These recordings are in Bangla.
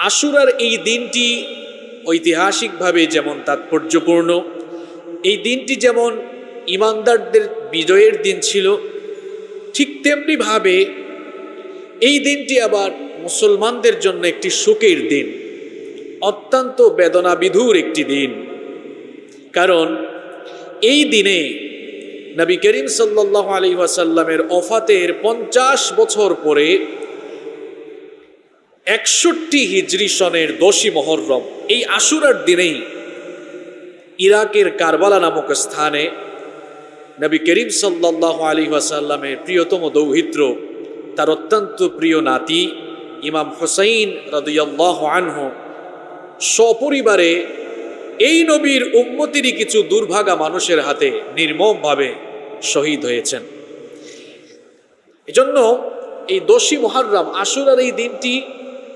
আশুরার এই দিনটি ঐতিহাসিকভাবে যেমন তাৎপর্যপূর্ণ, এই দিনটি যেমন ইমানদারদের বিজয়ের দিন ছিল, ঠিক তেমনিভাবে এই দিনটি আবার মুসলমানদের জন্য একটি সুখের দিন, অত্যন্ত বেদনাবিধুর একটি দিন। কারণ এই দিনে নবী করিম সাল্লাহ আলী ওয়াসাল্লামের অফাতের পঞ্চাশ বছর পরে একষট্টি হিজরি সনের দোষী মহরম। এই আশুরার দিনেই ইরাকের কারবালা নামক স্থানে নবী করিম সাল্লাহ আলী ওয়াসাল্লামের প্রিয়তম দৌহিত্র, তার অত্যন্ত প্রিয় নাতি ইমাম হোসাইন রদিয়াল্লাহ আনহু সপরিবারে এই নবীর উম্মতিরই কিছু দুর্ভাগা মানুষের হাতে নির্মমভাবে শহীদ হয়েছেন। এজন্য এই দোষী মহারম আশুরার এই দিনটি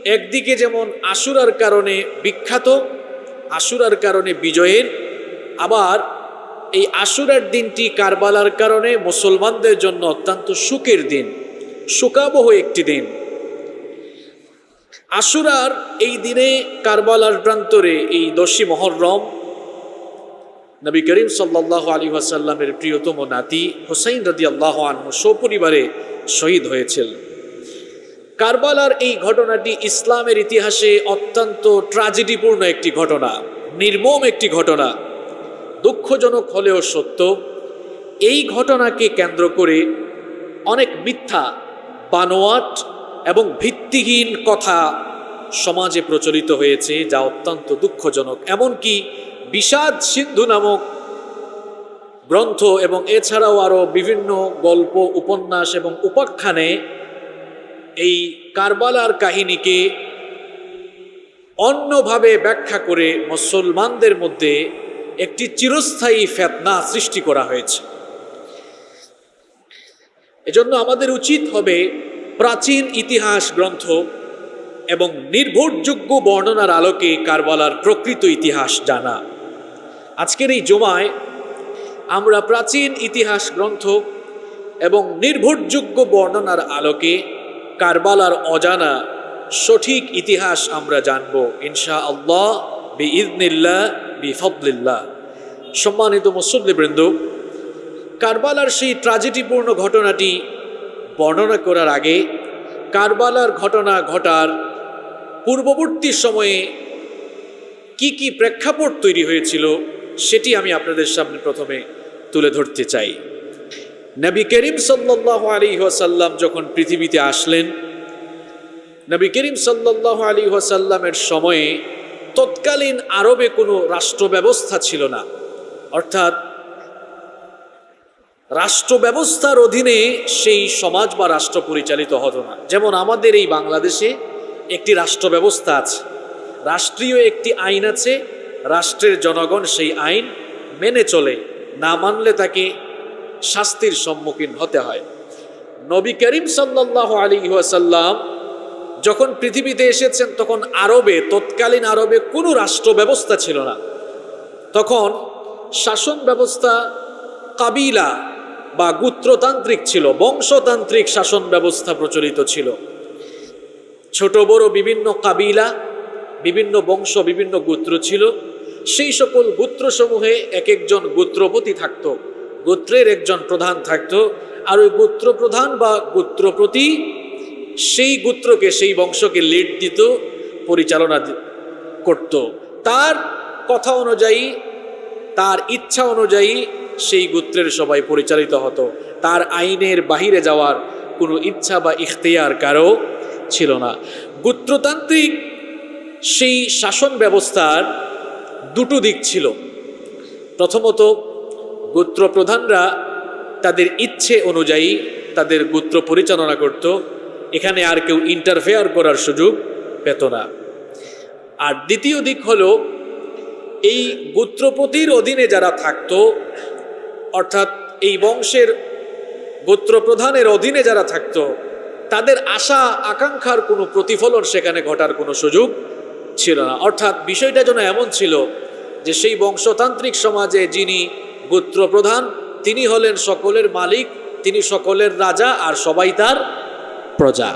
একদিকে যেমন আশুরার কারণে বিখ্যাত, আশুরার কারণে বিজয়ের, আবার এই আশুরার দিনটি কারবালার কারণে মুসলমানদের জন্য অত্যন্ত সুখের দিন শোকাবহ একটি দিন। আশুরার এই দিনে কারবালার প্রান্তরে এই দশী মহরম নবী করিম সাল্লাহ আলী ওয়াসাল্লামের প্রিয়তম নাতি হোসাইন রদি আল্লাহ আনহু সপরিবারে শহীদ হয়েছিল। কারবালার এই ঘটনাটি ইসলামের ইতিহাসে অত্যন্ত ট্রাজেডিপূর্ণ একটি ঘটনা, নির্মম একটি ঘটনা। দুঃখজনক হলেও সত্য, এই ঘটনাকে কেন্দ্র করে অনেক মিথ্যা, বানোয়াট এবং ভিত্তিহীন কথা সমাজে প্রচলিত হয়েছে, যা অত্যন্ত দুঃখজনক। এমনকি বিষাদ সিন্ধু নামক গ্রন্থ এবং এছাড়াও আরও বিভিন্ন গল্প, উপন্যাস এবং উপাখ্যানে এই কারবালার কাহিনীকে অন্যভাবে ব্যাখ্যা করে মুসলমানদের মধ্যে একটি চিরস্থায়ী ফেতনা সৃষ্টি করা হয়েছে। এজন্য আমাদের উচিত হবে প্রাচীন ইতিহাস গ্রন্থ এবং নির্ভরযোগ্য বর্ণনার আলোকে কারবালার প্রকৃত ইতিহাস জানা। আজকের এই জমায় আমরা প্রাচীন ইতিহাস গ্রন্থ এবং নির্ভরযোগ্য বর্ণনার আলোকে কারবালার অজানা সঠিক ইতিহাস আমরা জানব ইনশা আল্লাহ বি ইদনিল্লা বি ফদলিল্লাহ সম্মানিত মুসল্লিবৃন্দ, কারবালার সেই ট্রাজেডিপূর্ণ ঘটনাটি বর্ণনা করার আগে কারবালার ঘটনা ঘটার পূর্ববর্তী সময়ে কি কি প্রেক্ষাপট তৈরি হয়েছিল, সেটি আমি আপনাদের সামনে প্রথমে তুলে ধরতে চাই। নবী করিম সাল্লাহ আলী ওয়াসাল্লাম যখন পৃথিবীতে আসলেন, নবী করিম সাল্লাহ আলী ওয়াসাল্লামের সময়ে তৎকালীন আরবে কোনো রাষ্ট্র ব্যবস্থা ছিল না। অর্থাৎ রাষ্ট্র ব্যবস্থার অধীনে সেই সমাজ বা রাষ্ট্র পরিচালিত হতো না। যেমন আমাদের এই বাংলাদেশে একটি রাষ্ট্র ব্যবস্থা আছে, রাষ্ট্রীয় একটি আইন আছে, রাষ্ট্রের জনগণ সেই আইন মেনে চলে, না মানলে তাকে শাস্তির সম্মুখীন হতে হয়। নবী করিম সাল্লাহ আলী ওয়াসাল্লাম যখন পৃথিবীতে এসেছেন, তখন আরবে, তৎকালীন আরবে কোনো রাষ্ট্র ব্যবস্থা ছিল না। তখন শাসন ব্যবস্থা কাবিলা বা গুত্রতান্ত্রিক ছিল, বংশতান্ত্রিক শাসন ব্যবস্থা প্রচলিত ছিল। ছোট, বড় বিভিন্ন কাবিলা, বিভিন্ন বংশ, বিভিন্ন গোত্র ছিল। সেই সকল গোত্রসমূহে এক একজন গোত্রপতি থাকতো। গোত্রের একজন প্রধান থাকতো। আর ওই গোত্র প্রধান বা গোত্রপতি সেই গোত্রকে, সেই বংশকে লিড দিত, পরিচালনা করত। তার কথা অনুযায়ী, তার ইচ্ছা অনুযায়ী সেই গোত্রের সবাই পরিচালিত হতো। তার আইনের বাহিরে যাওয়ার কোনো ইচ্ছা বা ইখতিয়ার কারও ছিল না। গোত্রতান্ত্রিক সেই শাসন ব্যবস্থার দুটো দিক ছিল। প্রথমত গোত্র প্রধানরা তাদের ইচ্ছে অনুযায়ী তাদের গোত্র পরিচালনা করত। এখানে আর কেউ ইন্টারফেয়ার করার সুযোগ পেত না। আর দ্বিতীয় দিক হলো, এই গোত্রপতির অধীনে যারা থাকতো, অর্থাৎ এই বংশের গোত্রপ্রধানের অধীনে যারা থাকতো, তাদের আশা, আকাঙ্ক্ষার কোনো প্রতিফলন সেখানে ঘটার কোনো সুযোগ ছিল না। অর্থাৎ বিষয়টা যেন এমন ছিল যে সেই বংশতান্ত্রিক সমাজে যিনি গোত্রপ্রধান, তিনি হলেন সকলের মালিক, তিনি সকলের রাজা আর সবাই তার প্রজা।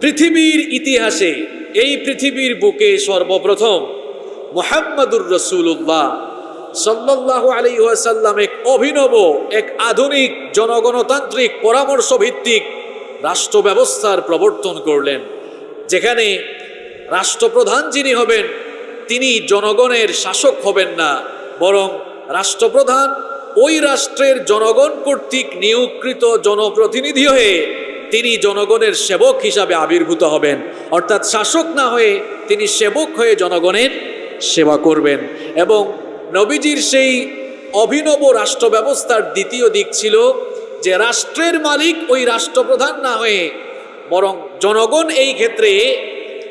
পৃথিবীর ইতিহাসে এই পৃথিবীর বুকে সর্বপ্রথম মোহাম্মদুর রসুল্লাহ সাল্লাহ আলী ওয়াসাল্লাম এক অভিনব, এক আধুনিক জনগণতান্ত্রিক পরামর্শ ভিত্তিক রাষ্ট্র ব্যবস্থার প্রবর্তন করলেন, যেখানে রাষ্ট্রপ্রধান যিনি হবেন, তিনি জনগণের শাসক হবেন না, বরং রাষ্ট্রপ্রধান, ওই রাষ্ট্রের জনগণ কর্তৃক নিয়োগকৃত জনপ্রতিনিধি হয়ে তিনি জনগণের সেবক হিসাবে আবির্ভূত হবেন। অর্থাৎ শাসক না হয়ে তিনি সেবক হয়ে জনগণের সেবা করবেন। এবং নবীজির সেই অভিনব রাষ্ট্র ব্যবস্থার দ্বিতীয় দিক ছিল যে রাষ্ট্রের মালিক ওই রাষ্ট্রপ্রধান না হয়ে বরং জনগণ এই ক্ষেত্রে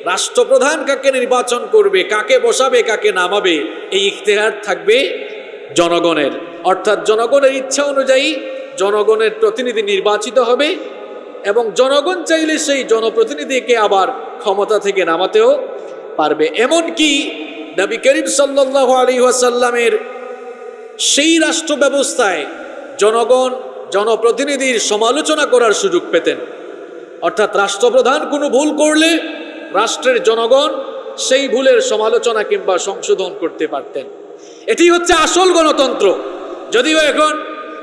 রাষ্ট্রপ্রধান কাকে নির্বাচন করবে, কাকে বসাবে, কাকে নামাবে, এই ইখতেহার থাকবে জনগণের। অর্থাৎ জনগণের ইচ্ছা অনুযায়ী জনগণের প্রতিনিধি নির্বাচিত হবে এবং জনগণ চাইলে সেই জনপ্রতিনিধিকে আবার ক্ষমতা থেকে নামাতেও পারবে। এমনকি নবী করিম সাল্লাহ আলী ওয়াসাল্লামের সেই রাষ্ট্র ব্যবস্থায় জনগণ জনপ্রতিনিধির সমালোচনা করার সুযোগ পেতেন। অর্থাৎ রাষ্ট্রপ্রধান কোনো ভুল করলে রাষ্ট্রের জনগণ সেই ভুলের সমালোচনা কিংবা সংশোধন করতে পারতেন। এটি হচ্ছে আসল গণতন্ত্র। যদিও এখন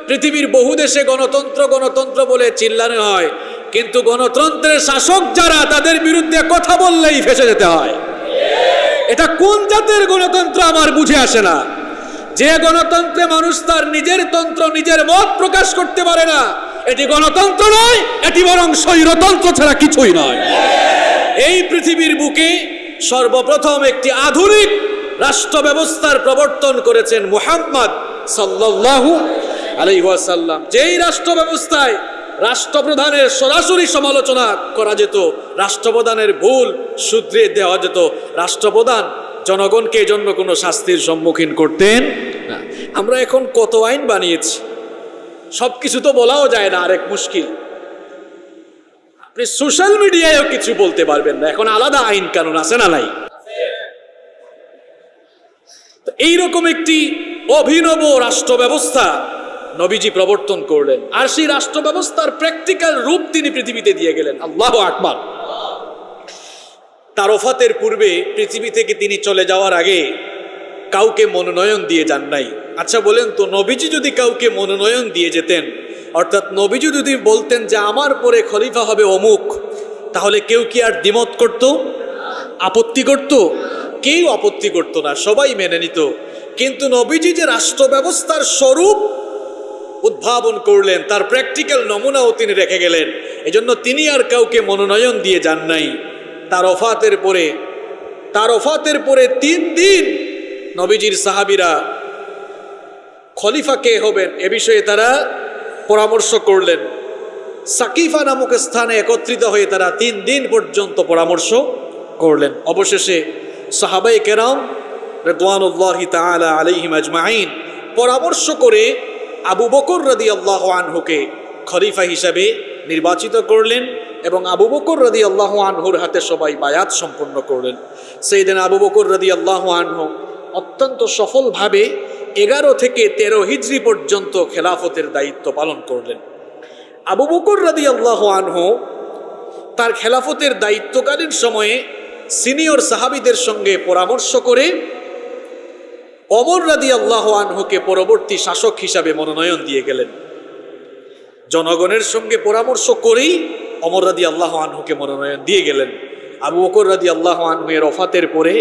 পৃথিবীর বহু দেশে গণতন্ত্র গণতন্ত্র বলে চিল্লানো হয়, কিন্তু গণতন্ত্রের শাসক যারা, তাদের বিরুদ্ধে কথা বললেই ফেসে যেতে হয়। এটা কোন জাতের গণতন্ত্র আমার বুঝে আসে না। যে গণতন্ত্রে মানুষ তার নিজের তন্ত্র, নিজের মত প্রকাশ করতে পারে না, এটি গণতন্ত্র নয়, এটি বরং স্বৈরতন্ত্র ছাড়া কিছুই নয়। এই পৃথিবীর বুকে সর্বপ্রথম একটি আধুনিক রাষ্ট্র ব্যবস্থার প্রবর্তন করেছেন মুহাম্মদ সাল্লাল্লাহু আলাইহি ওয়াসাল্লাম। যেই রাষ্ট্র ব্যবস্থায় রাষ্ট্রপ্রধানের সরাসরি সমালোচনা করা যেত, রাষ্ট্রপ্রধানের ভুল শুধরে দেওয়া যেত, রাষ্ট্রপ্রধান জনগণকে এজন্য কোনো শাস্তির সম্মুখীন করতেন না। আমরা এখন কত আইন বানিয়েছি সব কিছু তো বলাও যায় না, আরেক মুশকিল। আপনি সোশ্যাল মিডিয়ায়ও কিছু বলতে পারবেন না, এখন আলাদা আইন কানুন আছে না নাই? এইরকম একটি অভিনব রাষ্ট্র ব্যবস্থা নবীজি প্রবর্তন করলেন। আর সেই রাষ্ট্র ব্যবস্থার প্র্যাকটিক্যাল রূপ তিনি পৃথিবীতে দিয়ে গেলেন। আল্লাহ আকবার। তার ওফাতের পূর্বে পৃথিবী থেকে তিনি চলে যাওয়ার আগে কাউকে মনোনয়ন দিয়ে যান নাই। আচ্ছা বলেন তো, নবীজি যদি কাউকে মনোনয়ন দিয়ে যেতেন, অর্থাৎ নবীজি যদি বলতেন যে আমার পরে খলিফা হবে অমুক, তাহলে কেউ কি আর দ্বিমত করত? আপত্তি করত? কেউ আপত্তি করতো না, সবাই মেনে নিত। কিন্তু নবীজি যে রাষ্ট্র ব্যবস্থার স্বরূপ উদ্ভাবন করলেন, তার প্র্যাকটিক্যাল নমুনাও তিনি রেখে গেলেন। এজন্য তিনি আর কাউকে মনোনয়ন দিয়ে যান নাই। তার অফাতের পরে, তার অফাতের পরে তিন দিন নবীজির সাহাবিরা খলিফা কে হবেন এ বিষয়ে তারা পরামর্শ করলেন। সাকিফা নামক স্থানে একত্রিত হয়ে তারা তিন দিন পর্যন্ত পরামর্শ করলেন। অবশেষে সাহাবাই কেরাম রেদওয়ানুল্লাহি তাআলা আলাইহিম আজমাইন পরামর্শ করে আবু বকর রাদি আল্লাহ আনহুকে খলিফা হিসাবে নির্বাচিত করলেন এবং আবু বকর রাদি আল্লাহ আনহুর হাতে সবাই বায়াত সম্পন্ন করলেন। সেই দিন আবু বকর রাদি আল্লাহ আনহু অত্যন্ত সফলভাবে এগারো থেকে তেরো হিজড়ি পর্যন্ত খেলাফতের দায়িত্ব পালন করলেন। আবু বকর রাদি আল্লাহ আনহু তার খেলাফতের দায়িত্বকালীন সময়ে সিনিয়র সাহাবিদের সঙ্গে পরামর্শ করে অমর রাদি আল্লাহ আনহুকে পরবর্তী শাসক হিসাবে মনোনয়ন দিয়ে গেলেন। জনগণের সঙ্গে পরামর্শ করেই অমর রাদি আল্লাহ আনহুকে মনোনয়ন দিয়ে গেলেন। আবু বকর রাদি আল্লাহ আনহু এর অফাতের পরে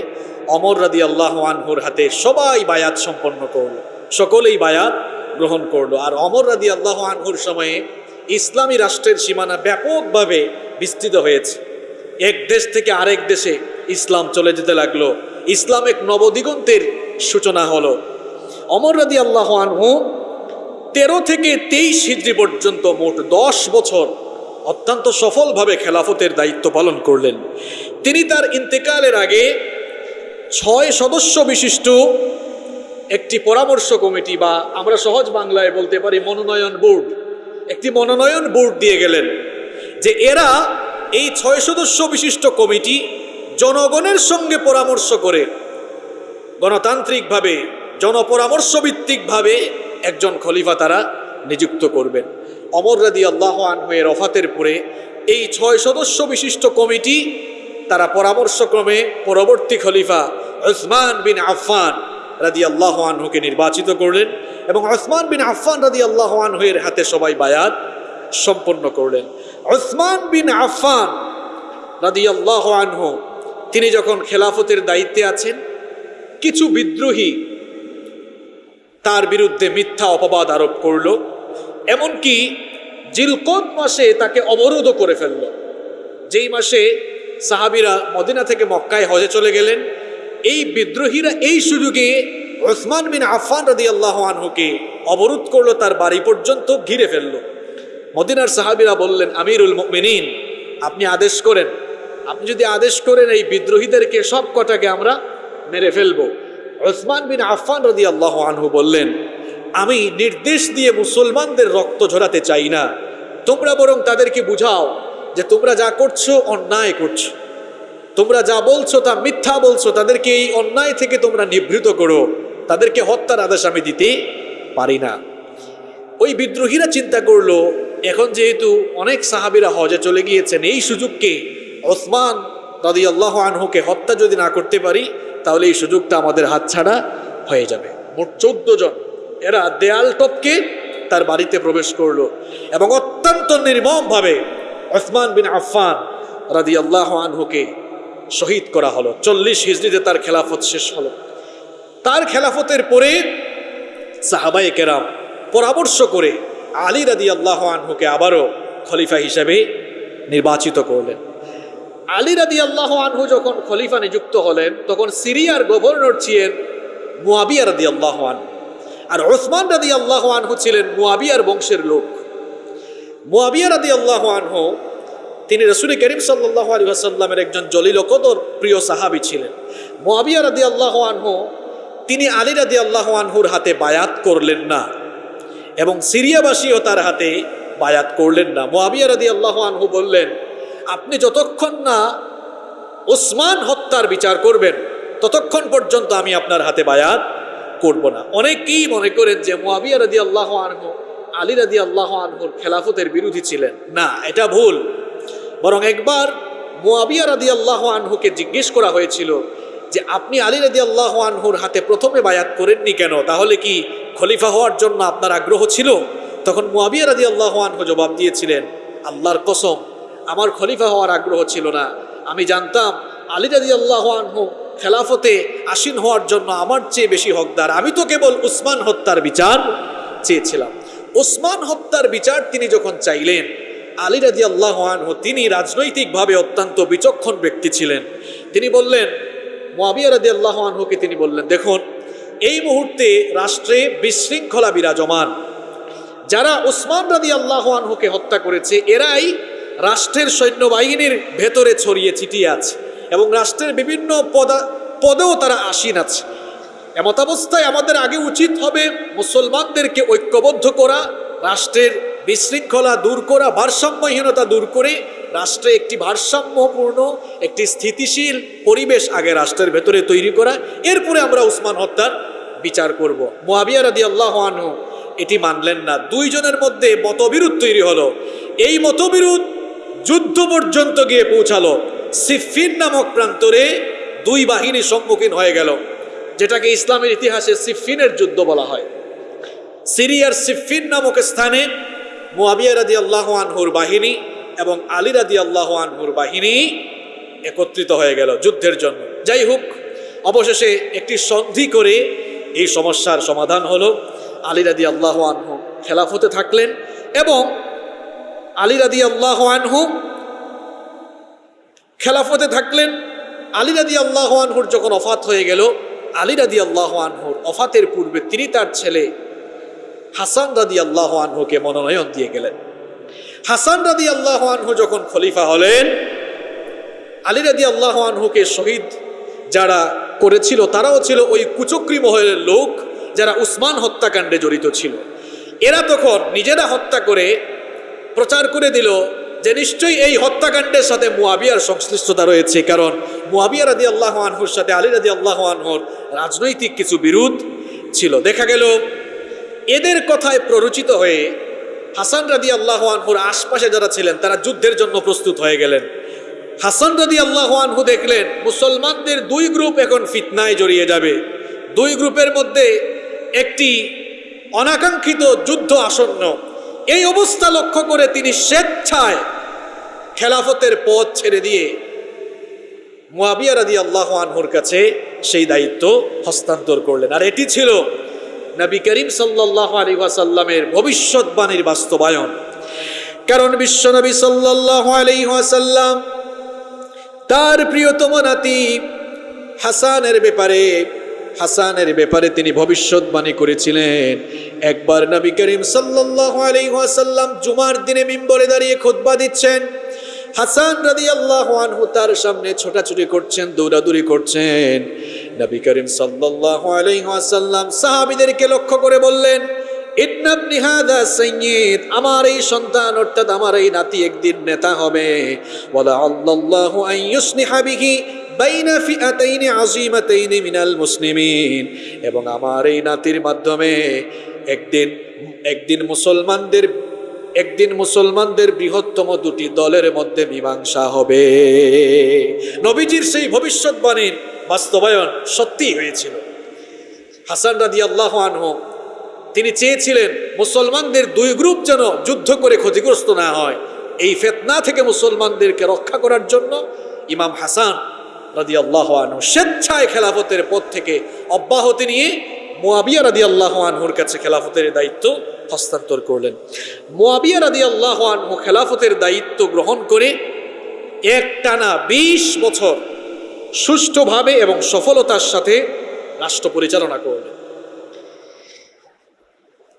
অমর রাদি আল্লাহ আনহুর হাতে সবাই বায়াত সম্পন্ন করল, সকলেই বায়াত গ্রহণ করল। আর অমর রাদি আল্লাহ আনহুর সময়ে ইসলামী রাষ্ট্রের সীমানা ব্যাপকভাবে বিস্তৃত হয়েছে। এক দেশ থেকে আরেক দেশে ইসলাম চলে যেতে লাগল। ইসলাম এক নবদিগন্তের সূচনা হলো। অমর রাদি আল্লাহ আনহু তেরো থেকে তেইশ হিজড়ি পর্যন্ত মোট দশ বছর অত্যন্ত সফলভাবে খেলাফতের দায়িত্ব পালন করলেন। তিনি তার ইন্তেকালের আগে ছয় সদস্য বিশিষ্ট একটি পরামর্শ কমিটি বা আমরা সহজ বাংলায় বলতে পারি মনোনয়ন বোর্ড, একটি মনোনয়ন বোর্ড দিয়ে গেলেন যে এরা এই ছয় সদস্য বিশিষ্ট কমিটি জনগণের সঙ্গে পরামর্শ করে গণতান্ত্রিকভাবে জনপরামর্শ ভিত্তিকভাবে একজন খলিফা তারা নিযুক্ত করবেন। অমর রাদি আল্লাহ আনহুয়ের অফাতের পরে এই ছয় সদস্য বিশিষ্ট কমিটি তারা পরামর্শক্রমে পরবর্তী খলিফা ওসমান বিন আফফান রাদি আল্লাহ আনহুকে নির্বাচিত করলেন এবং ওসমান বিন আফফান রাদি আল্লাহ আনহুয়ের হাতে সবাই বায়াত সম্পন্ন করলেন। ওসমান বিন আফান রাদি আল্লাহ আনহু, তিনি যখন খেলাফতের দায়িত্বে আছেন, কিছু বিদ্রোহী তার বিরুদ্ধে মিথ্যা অপবাদ আরোপ করল, এমনকি জিলকদ মাসে তাকে অবরোধও করে ফেলল। যেই মাসে সাহাবিরা মদিনা থেকে মক্কায় হজে চলে গেলেন, এই বিদ্রোহীরা এই সুযোগে ওসমান বিন আফান রাদি আল্লাহ আনহুকে অবরোধ করল, তার বাড়ি পর্যন্ত ঘিরে ফেলল। মদিনার সাহাবিরা বললেন, আমিরুল মিনীন আপনি আদেশ করেন। আপনি যদি আদেশ করেন, এই বিদ্রোহীদেরকে সব কটাকে আমরা মেরে ফেলব। ওসমান বিন আফান রদি আল্লাহ আনহু বললেন, আমি নির্দেশ দিয়ে মুসলমানদের রক্ত ঝরাতে চাই না। তোমরা বরং তাদেরকে বুঝাও যে তোমরা যা করছ, অন্যায় করছ। তোমরা যা বলছো, তা মিথ্যা বলছো, তাদেরকে এই অন্যায় থেকে তোমরা নিবৃত করো। তাদেরকে হত্যার আদেশ আমি দিতে পারি না। ওই বিদ্রোহীরা চিন্তা করল, এখন যেহেতু অনেক সাহাবিরা হজে চলে গিয়েছেন, এই সুযোগকে ওসমান দাদি আল্লাহ আনহুকে হত্যা যদি না করতে পারি, তাহলে এই সুযোগটা আমাদের হাতছাড়া হয়ে যাবে। মোট চোদ্দ জন। এরা দেয়াল টপকে তার বাড়িতে প্রবেশ করল এবং অত্যন্ত নির্মমভাবে ওসমান বিন আফফান রাদি আল্লাহ আনহুকে শহীদ করা হলো। চল্লিশ হিজড়িতে তার খেলাফত শেষ হলো। তার খেলাফতের পরে সাহাবাই কেরাম পরামর্শ করে আলী রাদি আল্লাহ আনহুকে আবারও খলিফা হিসেবে নির্বাচিত করলেন। আলী রাদি আল্লাহ আনহু যখন খলিফা নিযুক্ত হলেন, তখন সিরিয়ার গভর্নর ছিলেন মুয়াবিয়া রাদি আল্লাহ আনহু। আর ওসমান রাদি আল্লাহ আনহু ছিলেন মুয়াবিয়ার বংশের লোক। মুয়াবিয়া রাদি আল্লাহ আনহু, তিনি রসুল করিম সাল্লাহ আলী আসাল্লামের একজন জলিল কদর প্রিয় সাহাবি ছিলেন। মুয়াবিয়া রাদি আল্লাহ আনহু, তিনি আলী রাদি আল্লাহ আনহুর হাতে বায়াত করলেন না। এবং সিরিয়াবাসীও তার হাতে বায়াত করলেন না। মুয়াবিয়া রাদি আল্লাহ আনহু বললেন, আপনি যতক্ষণ না ওসমান হত্যার বিচার করবেন, ততক্ষণ পর্যন্ত আমি আপনার হাতে বায়াত করব না। অনেকেই মনে করেন যে মুয়াবিয়া রাদি আল্লাহ আনহু, আলী রাদি আল্লাহ আনহুর খেলাফতের বিরোধী ছিলেন। না, এটা ভুল। বরং একবার মুয়াবিয়া রাদি আল্লাহ আনহুকে জিজ্ঞেস করা হয়েছিল যে আপনি আলী রাদি আল্লাহ আনহুর হাতে প্রথমে বায়াত করেননি কেন? তাহলে কি খলিফা হওয়ার জন্য আপনার আগ্রহ ছিল? তখন মুয়াবিয়া রাদি আল্লাহ আনহু জবাব দিয়েছিলেন, আল্লাহর কসম, আমার খলিফা হওয়ার আগ্রহ ছিল না। আমি জানতাম আলী রাদি আল্লাহ আনহু খেলাফতে আসীন হওয়ার জন্য আমার চেয়ে বেশি হকদার। আমি তো কেবল উসমান হত্যার বিচার চেয়েছিলাম। ওসমান হত্যার বিচার তিনি যখন চাইলেন, আলী রাজি আল্লাহ আনহু তিনি রাজনৈতিকভাবে অত্যন্ত বিচক্ষণ ব্যক্তি ছিলেন। তিনি বললেন মোয়াবিয়া তিনি বললেন, দেখুন, এই মুহূর্তে রাষ্ট্রে বিশৃঙ্খলা বিরাজমান। যারা ওসমান রাদি আল্লাহ হত্যা করেছে, এরাই রাষ্ট্রের সৈন্যবাহিনীর ভেতরে ছড়িয়ে ছিটিয়ে আছে এবং রাষ্ট্রের বিভিন্ন পদা, পদেও তারা আসীন আছে। এমতাবস্থায় আমাদের আগে উচিত হবে মুসলমানদেরকে ঐক্যবদ্ধ করা, রাষ্ট্রের বিশৃঙ্খলা দূর করা, ভারসাম্যহীনতা দূর করে রাষ্ট্রে একটি ভারসাম্যপূর্ণ, একটি স্থিতিশীল পরিবেশ আগে রাষ্ট্রের ভেতরে তৈরি করা, এরপরে আমরা উসমান হত্যার বিচার করব। মোয়াবিয়া রাদি আল্লাহ আনহু এটি মানলেন না। দুইজনের মধ্যে মতবিরোধ তৈরি হলো। এই মতবিরোধ যুদ্ধ পর্যন্ত গিয়ে পৌঁছালো। সিফিন নামক প্রান্তরে দুই বাহিনী সম্মুখীন হয়ে গেল, যেটাকে ইসলামের ইতিহাসে সিফিনের যুদ্ধ বলা হয়। সিরিয়ার সিফিন নামক স্থানে মুয়াবিয়া রাদি আল্লাহ আনহুর বাহিনী এবং আলী রাদি আল্লাহ আনহুর বাহিনী একত্রিত হয়ে গেল যুদ্ধের জন্য। যাই হোক, অবশেষে একটি সন্ধি করে এই সমস্যার সমাধান হলো। আলী রাদি আল্লাহ আনহু খেলাফতে থাকলেন এবং আলী রাদি আল্লাহ আনহু খেলাফতে থাকলেন। আলী রাদি আল্লাহ আনহুর যখন অফাত হয়ে গেল, আলী রাদি আল্লাহ আনহুর অফাতের পূর্বে তিনি তার ছেলে হাসান রাদি আল্লাহ আনহুকে মনোনয়ন দিয়ে গেলেন। হাসান রাদি আল্লাহ আনহু যখন খলিফা হলেন, আলী রাদি আল্লাহ আনহুকে শহীদ যারা করেছিল, তারাও ছিল ওই কুচক্রি মহলের লোক যারা উসমান হত্যাকাণ্ডে জড়িত ছিল। এরা তখন নিজেরা হত্যা করে প্রচার করে দিল যে নিশ্চয়ই এই হত্যাকাণ্ডের সাথে মুয়াবিয়ার সংশ্লিষ্টতা রয়েছে, কারণ মুয়াবিয়া রাদি আল্লাহ আনহুর সাথে আলী রাদি আল্লাহ আনহুর রাজনৈতিক কিছু বিরোধ ছিল। দেখা গেল, এদের কথায় প্ররোচিত হয়ে হাসান রাদি আল্লাহ আনহুর আশপাশে যারা ছিলেন, তারা যুদ্ধের জন্য প্রস্তুত হয়ে গেলেন। হাসান রাদি আল্লাহ আনহু দেখলেন, মুসলমানদের দুই গ্রুপ এখন ফিতনায় জড়িয়ে যাবে। দুই গ্রুপের মধ্যে একটি অনাকাঙ্ক্ষিত যুদ্ধ আসন্ন। এই অবস্থা লক্ষ্য করে তিনি স্বেচ্ছায় খেলাফতের পথ ছেড়ে দিয়ে মুয়াবিয়া রাদি আল্লাহ আনহুর কাছে সেই দায়িত্ব হস্তান্তর করলেন। আর এটি ছিল নবী করিম সাল্লাহ আলী ওয়াসাল্লামের ভবিষ্যৎবাণীর বাস্তবায়ন। কারণ বিশ্বনবী সাল্লাহ আলী ওয়াসাল্লাম তার প্রিয়তম নাতি হাসানের ব্যাপারে হাসানের ব্যাপারে তিনি ভবিষ্যৎবাণী করেছিলেন। একবার নবী করিম সাল্লাহ আলী ওয়াসাল্লাম জুমার দিনে মিম্বরে দাঁড়িয়ে খুতবা দিচ্ছেন। হাসান রাদি আল্লাহ আনহু তার সামনে ছোটাছুটি করছেন, দৌড়াদৌড়ি করছেন। নবী করিম সাল্লাল্লাহু আলাইহি ওয়াসাল্লাম সাহাবীদেরকে লক্ষ্য করে বললেন আমার এই সন্তান অর্থাৎ আমার এই নাতি একদিন নেতা হবে। ওয়ালা আল্লাহু বাইনা ফিআতাইনি আযীমাতাইনি মিনাল মুসলিমিন। এবং আমার এই নাতির মাধ্যমে একদিন একদিন মুসলমানদের একদিন মুসলমানদের বৃহত্তম দুটি দলের মধ্যে মীমাংসা হবে। নবীজির সেই ভবিষ্যৎবাণীর বাস্তবায়ন সত্যি হয়েছিল। হাসান রাদি আল্লাহ আনহ, তিনি চেয়েছিলেন মুসলমানদের দুই গ্রুপ যেন যুদ্ধ করে ক্ষতিগ্রস্ত না হয়। এই ফেতনা থেকে মুসলমানদেরকে রক্ষা করার জন্য ইমাম হাসান রাদি আল্লাহ আনহু স্বেচ্ছায় খেলাফতের পদ থেকে অব্যাহতি নিয়ে মোয়াবিয়া রাদি আল্লাহ আনহুর কাছে খেলাফতের দায়িত্ব হস্তান্তর করলেন। মোয়াবিয়া রাদি আল্লাহ আনহু খেলাফতের দায়িত্ব গ্রহণ করে এক টানা বিশ বছর সুষ্ঠুভাবে এবং সফলতার সাথে রাষ্ট্র পরিচালনা করলেন।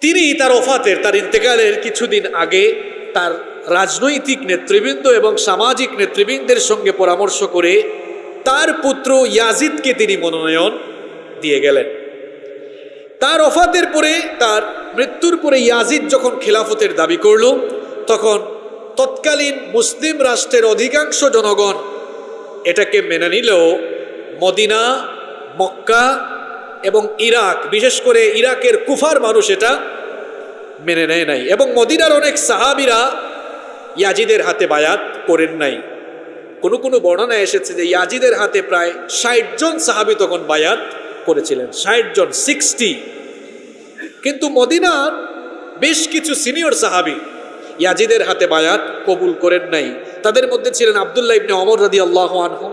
তিনি তার ওফাতের, তার ইন্তেকালের কিছুদিন আগে তার রাজনৈতিক নেতৃবৃন্দ এবং সামাজিক নেতৃবৃন্দের সঙ্গে পরামর্শ করে তার পুত্র ইয়াজিদকে তিনি মনোনয়ন দিয়ে গেলেন। তার অফাতের পরে, তার মৃত্যুর পরে ইয়াজিদ যখন খেলাফতের দাবি করল, তখন তৎকালীন মুসলিম রাষ্ট্রের অধিকাংশ জনগণ এটাকে মেনে নিলেও মদিনা, মক্কা এবং ইরাক, বিশেষ করে ইরাকের কুফার মানুষ এটা মেনে নেয় নাই এবং মদিনার অনেক সাহাবিরা ইয়াজিদের হাতে বায়াত করেন নাই। কোনো কোনো বর্ণনায় এসেছে যে ইয়াজিদের হাতে প্রায় ষাট জন সাহাবি তখন বায়াত করেছিলেন, ষাট জন সিক্সটি কিন্তু মদিনার বেশ কিছু সিনিয়র সাহাবি ইয়াজিদের হাতে বায়াত কবুল করেন নাই। তাদের মধ্যে ছিলেন আবদুল্লাহ ইবনে অমর রাদি আল্লাহ আনহু,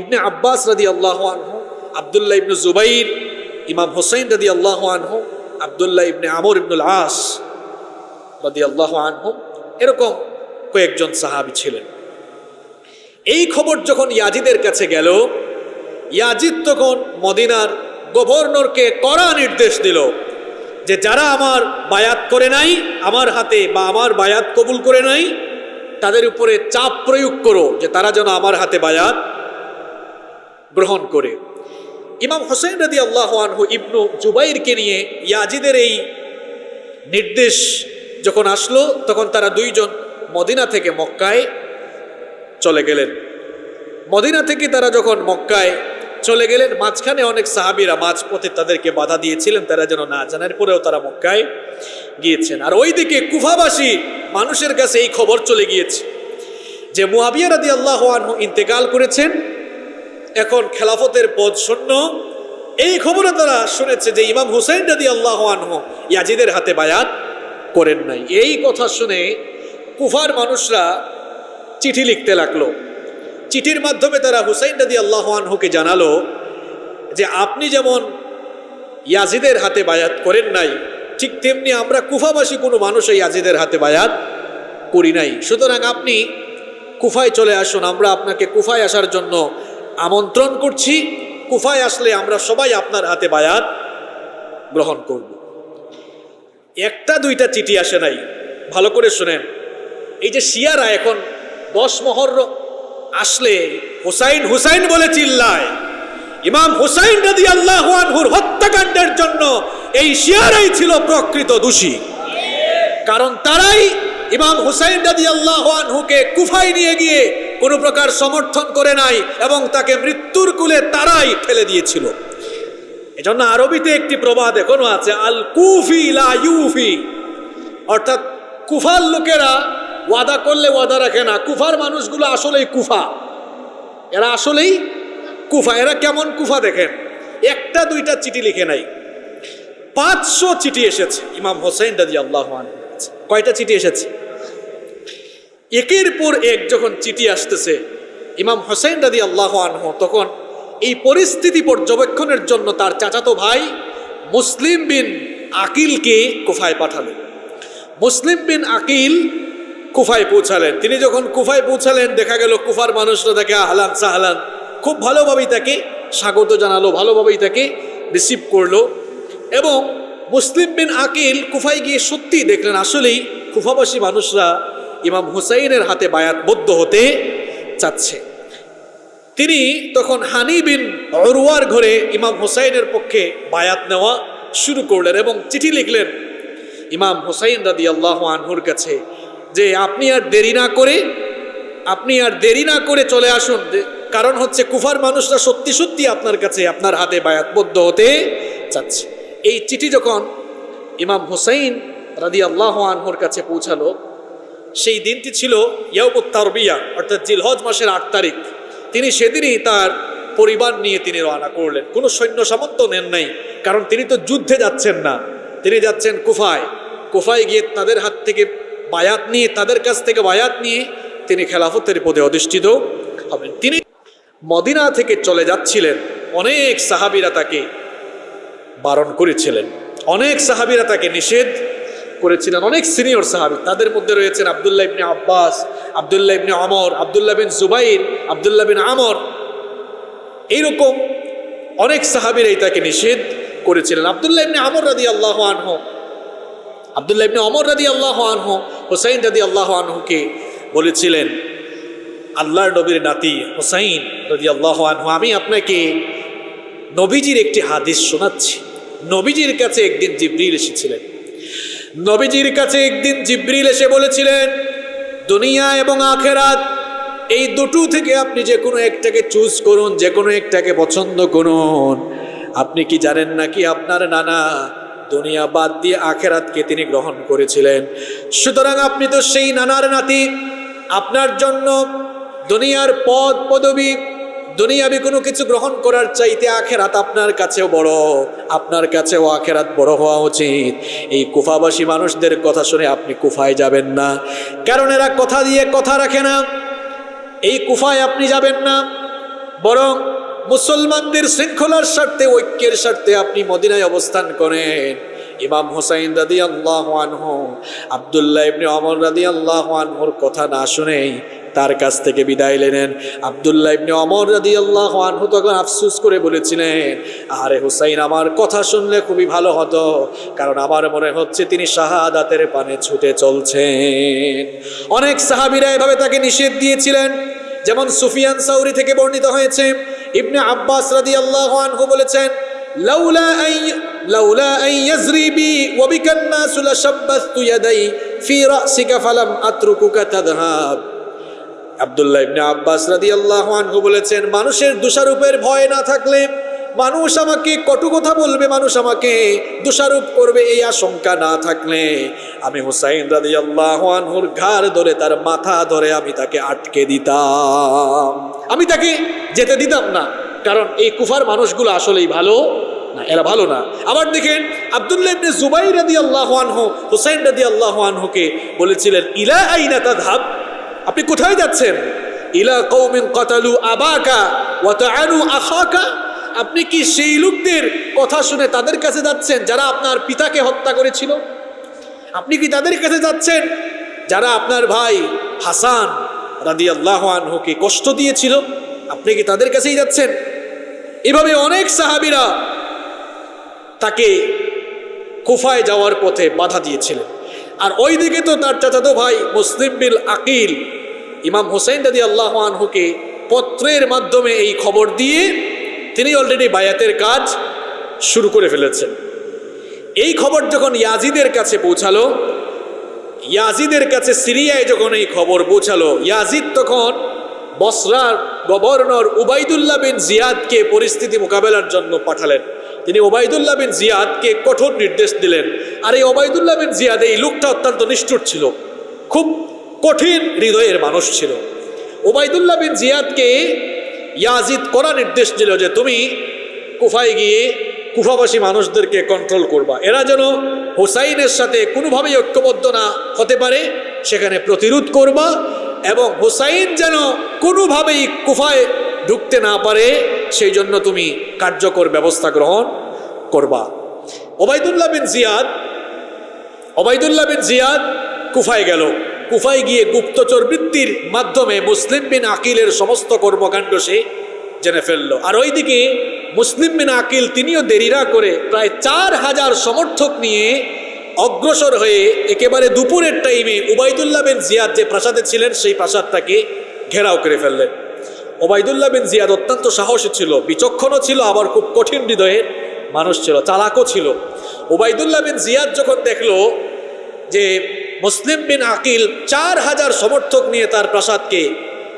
ইবনে আব্বাস রাদি আল্লাহ আনহু, আবদুল্লাহ ইবনে জুবাইর, ইমাম হোসাইন রাদি আল্লাহ আনহু, আবদুল্লাহ ইবনে আমর ইবনুল আস রাদি আল্লাহ আনহু, এরকম কয়েকজন সাহাবি ছিলেন। এই খবর যখন ইয়াজিদের কাছে গেল ইয়াজিদ তখন মদিনার গভর্নরকে কড়া নির্দেশ দিল যে যারা আমার বায়াত করে নাই, আমার হাতে বা আমার বায়াত কবুল করে নাই, তাদের উপরে চাপ প্রয়োগ করো যে তারা যেন আমার হাতে বায়াত গ্রহণ করে। ইমাম হোসেন রদি আল্লাহ আনহু ইবনু জুবাইরকে নিয়ে ইয়াজিদের এই নির্দেশ যখন আসলো, তখন তারা দুইজন মদিনা থেকে মক্কায় চলে গেলেন। মদিনা থেকে তারা যখন মক্কায় চলে গেলেন। মাঝখানে অনেক সাহাবিরা মাঝপথে তাদেরকে বাধা দিয়েছিলেন, তারা যেন না জানার পরেও তারা মক্কায় গিয়েছেন। আর ওইদিকে কুফাবাসী মানুষের কাছে এই খবর চলে গিয়েছে যে মুহাবিয়া রাদি আল্লাহ আনহু ইন্তেকাল করেছেন। এখন খেলাফতের পদ শূন্য। এই খবরে তারা শুনেছে যে ইমাম হুসেন রাদি আল্লাহ আনহু ইয়াজিদের হাতে বায়াত করেন নাই। এই কথা শুনে কুফার মানুষরা চিঠি লিখতে লাগল। চিঠির মাধ্যমে তারা হুসাইন রাদি আল্লাহ আনহুকে জানালো যে আপনি যেমন ইয়াজিদের হাতে বায়াত করেন নাই, ঠিক তেমনি আমরা কুফাবাসী কোনো মানুষ ইয়াজিদের হাতে বায়াত করি নাই। সুতরাং আপনি কুফায় চলে আসুন, আমরা আপনাকে কুফায় আসার জন্য আমন্ত্রণ করছি। কুফায় আসলে আমরা সবাই আপনার হাতে বায়াত গ্রহণ করব। একটা দুইটা চিঠি আসে নাই। ভালো করে শুনেন। এই যে শিয়ারা এখন দশ মহর আসলে হুসাইন হুসাইন বলে চিল্লায়। ইমাম হুসাইন রাদি আল্লাহ হত্যাকাণ্ডের জন্য এই শিয়ারাই ছিল প্রকৃত দোষী। কারণ তারাই ইমাম হুসাইন রাদি আল্লাহ আনহুকে কুফায় নিয়ে গিয়ে কোনো প্রকার সমর্থন করে নাই এবং তাকে মৃত্যুর কুলে তারাই ফেলে দিয়েছিল। এজন্য আরবিতে একটি প্রবাদ এখনও আছে আল কুফি লা ইউফি। অর্থাৎ কুফার লোকেরা ওয়াদা করলে ওয়াদা রাখে না। কুফার মানুষগুলো আসলেই কুফা। এরা আসলেই কুফা। এরা কেমন কুফা দেখেন? একটা, দুইটা চিঠি লিখে নাই। পাঁচশো চিঠি এসেছে ইমাম হোসেন রাজি আল্লাহ কয়টা চিঠি এসেছে? একের পর এক যখন চিঠি আসতেছে ইমাম হোসেন রাজি আল্লাহ আনহ, তখন এই পরিস্থিতি পর্যবেক্ষণের জন্য তার চাচাতো ভাই মুসলিম বিন আকিলকে কুফায় পাঠালেন মুসলিম বিন আকিল কুফায় পৌঁছালেন। তিনি যখন কুফায় পৌঁছালেন, দেখা গেল কুফার মানুষরা তাকে আহলান সাহলান, খুব ভালোভাবেই তাকে স্বাগত জানালো, ভালোভাবেই তাকে রিসিভ করল এবং মুসলিম বিন আকিল কুফায় গিয়ে সত্যি দেখলেন, আসলেই কুফাবাসী মানুষরা ইমাম হুসাইনের হাতে বায়াতবদ্ধ হতে চাচ্ছে। তিনি তখন হানি বিন অরুয়ার ঘরে ইমাম হুসাইনের পক্ষে বায়াত নেওয়া শুরু করলেন এবং চিঠি লিখলেন, ইমাম হুসাইন রাদি আল্লাহ আনহুর কাছে যে আপনি আর দেরি না করে, আপনি আর দেরি না করে চলে আসুন। কারণ হচ্ছে কুফার মানুষরা সত্যি সত্যি আপনার কাছে আপনার হাতে বায়াতবদ্ধ হতে চাচ্ছে। এই চিঠি যখন ইমাম হুসাইন রাদি আল্লাহ আনহুর কাছে পৌঁছালো, সেই দিনটি ছিল ইয়াউমুত তারবিয়া, অর্থাৎ জিলহজ মাসের আট তারিখ। তিনি সেদিনই তার পরিবার নিয়ে তিনি রওনা করলেন। কোনো সৈন্য সামন্ত নেন নাই, কারণ তিনি তো যুদ্ধে যাচ্ছেন না। তিনি যাচ্ছেন কুফায়। কুফায় গিয়ে তাদের হাত থেকে বায়াত নিয়ে, তাদের কাছ থেকে বায়াত নিয়ে তিনি খেলাফতের পদে অধিষ্ঠিত হবেন। তিনি মদিনা থেকে চলে যাচ্ছিলেন। অনেক সাহাবিরা তাকে বারণ করেছিলেন। অনেক সাহাবিরা তাকে নিষেধ করেছিলেন। অনেক সিনিয়র সাহাবি, তাদের মধ্যে রয়েছেন আবদুল্লাহ ইবনে আব্বাস, আবদুল্লাহ ইবনে আমর, আবদুল্লাহ বিন জুবাইর, আবদুল্লাহ বিন আমর। এইরকম অনেক সাহাবিরাই তাকে নিষেধ করেছিলেন। আবদুল্লাহ ইবনে আমর রাদি আল্লাহ আনহ আবদুল্লাহ ইবনে অমর রাদি আল্লাহ আনহু, হোসাইন রাদি আল্লাহ আনহুকে বলেছিলেন, আল্লাহর নবীর নাতি হোসাইন রাদি আল্লাহ আনহু, আমি আপনাকে নবীজির একটি হাদিস শোনাচ্ছি। নবীজির কাছে একদিন জিব্রিল এসেছিলেন। নবীজির কাছে একদিন জিব্রিল এসে বলেছিলেন, দুনিয়া এবং আখেরাত, এই দুটো থেকে আপনি যে কোনো একটাকে চুজ করুন, যে কোনো একটাকে পছন্দ করুন। আপনি কি জানেন নাকি আপনার নানা দুনিয়া বাদ দিয়ে আখেরাতকে তিনি গ্রহণ করেছিলেন। সুতরাং আপনি তো সেই নানার নাতি। আপনার জন্য দুনিয়ার পদ, পদবী, দুনিয়াবি কোনো কিছু গ্রহণ করার চাইতে আখেরাত আপনার কাছেও বড়। আপনার কাছেও আখেরাত বড় হওয়া উচিত। এই কুফাবাসী মানুষদের কথা শুনে আপনি কুফায় যাবেন না। কারণ এরা কথা দিয়ে কথা রাখে না। এই কুফায় আপনি যাবেন না। বরং মুসলমানদের শৃঙ্খলার স্বার্থে, ঐক্যের স্বার্থে আপনি মদিনায় অবস্থান করেন। ইমাম হোসাইন রাদি আল্লাহ আনহু, আবদুল্লাহ ইবনে অমর রাদি আল্লাহ আনহুর কথা না শুনেই তার কাছ থেকে বিদায় নিলেন। আবদুল্লাহ ইবনে অমর রাদি আল্লাহ আনহু তখন আফসুস করে বলেছিলেন, আরে হুসাইন, আমার কথা শুনলে খুবই ভালো হতো, কারণ আমার মনে হচ্ছে তিনি শাহাদাতের পানে ছুটে চলছেন। অনেক সাহাবিরা এভাবে তাকে নিষেধ দিয়েছিলেন। যেমন সুফিয়ান সাউরি থেকে বর্ণিত হয়েছে ইবনে আব্বাস রাদি আল্লাহ আনহু বলেছেন লাউলা আই লাউলা আই ইয়াজরি বি ওয়া বিকা الناس لشبثت يدي في رأسك فلم أتركك تذهب আব্দুল্লাহ ইবনে আব্বাস রাদিয়াল্লাহু আনহু বলেছেন মানুষের দোষারোপের ভয় না থাকলে মানুষ আমাকে কটু কথা বলবে, মানুষ আমাকে দোষারোপ করবে, এই আশঙ্কা না থাকলে। আমি হুসাইন রাদিয়াল্লাহু আনহুর ঘাড় ধরে, তার মাথা ধরে আমি তাকে আটকে দিতাম। আমি তাকে যেতে দিতাম না, কারণ এই কুফার মানুষগুলো আসলেই ভালো না, এরা ভালো না। আবার দেখেন, আব্দুল্লাহ ইবনে জুবাইর রাদিয়াল্লাহু আনহু, হুসাইন রাদিয়াল্লাহু আনহুকে বলেছিলেন, ইলা আইনা ধাপ আপনি কোথায় যাচ্ছেন? ইলা কৌমিন কতালু আবাকা তাআনু আখাকা? আপনি কি সেই লোকদের কথা শুনে তাদের কাছে যাচ্ছেন যারা আপনার পিতাকে হত্যা করেছিল? আপনি কি তাদের কাছে যাচ্ছেন যারা আপনার ভাই হাসান রাদিয়াল্লাহু আনহুকে কষ্ট দিয়েছিল? আপনি কি তাদের কাছেই যাচ্ছেন? এভাবে অনেক সাহাবীরা তাকে কুফায় যাওয়ার পথে বাধা দিয়েছিলেন। আর ওই দিকে তো তার চাচাতো ভাই মুসলিম বিল আকিল, ইমাম হোসেন দাদি আল্লাহ আনহুকে পত্রের মাধ্যমে এই খবর দিয়ে তিনি অলরেডি বায়াতের কাজ শুরু করে ফেলেছেন। এই খবর যখন ইয়াজিদের কাছে পৌঁছালো, ইয়াজিদের কাছে সিরিয়ায় যখন এই খবর পৌঁছালো, ইয়াজিদ তখন বসরার গভর্নর উবাইদুল্লাহ বিন জিয়াদকে পরিস্থিতি মোকাবেলার জন্য পাঠালেন। তিনি ওবায়দুল্লাহ বিন জিয়াদকে কঠোর নির্দেশ দিলেন। আর এই ওবায়দুল্লাহ বিন জিয়াদ এই লোকটা অত্যন্ত নিষ্ঠুর ছিল। খুব কঠিন হৃদয়ের মানুষ ছিল। ওবায়দুল্লাহ বিন জিয়াদকে ইয়াজিদ করা নির্দেশ দিল যে তুমি কুফায় গিয়ে কুফাবাসী মানুষদেরকে কন্ট্রোল করবা। এরা যেন হোসাইনের সাথে কোনোভাবেই ঐক্যবদ্ধ না হতে পারে, সেখানে প্রতিরোধ করবা এবং হোসাইন যেন কোনোভাবেই কুফায় ঢুকতে না পারে, সেই জন্য তুমি কার্যকর ব্যবস্থা গ্রহণ করবা। ওবায়দুল্লাহ বিন জিয়াদ, ওবায়দুল্লাহ বিন জিয়াদ কুফায় গেল। কুফায় গিয়ে গুপ্তচর বৃত্তির মাধ্যমে মুসলিম বিন আকিলের সমস্ত কর্মকাণ্ড সে জেনে ফেলল। আর ওইদিকে মুসলিম বিন আকিল তিনিও দেরিরা করে প্রায় চার হাজার সমর্থক নিয়ে অগ্রসর হয়ে একেবারে দুপুরের টাইমে উবাইদুল্লাহ বিন জিয়াদ যে প্রাসাদে ছিলেন, সেই প্রাসাদটাকে ঘেরাও করে ফেললেন। ওবায়দুল্লাহ বিন জিয়াদ অত্যন্ত সাহসী ছিল, বিচক্ষণও ছিল, আবার খুব কঠিন হৃদয়ের মানুষ ছিল, চালাকও ছিল। ওবায়দুল্লাহ বিন জিয়াদ যখন দেখল যে মুসলিম বিন আকিল চার হাজার সমর্থক নিয়ে তার প্রাসাদকে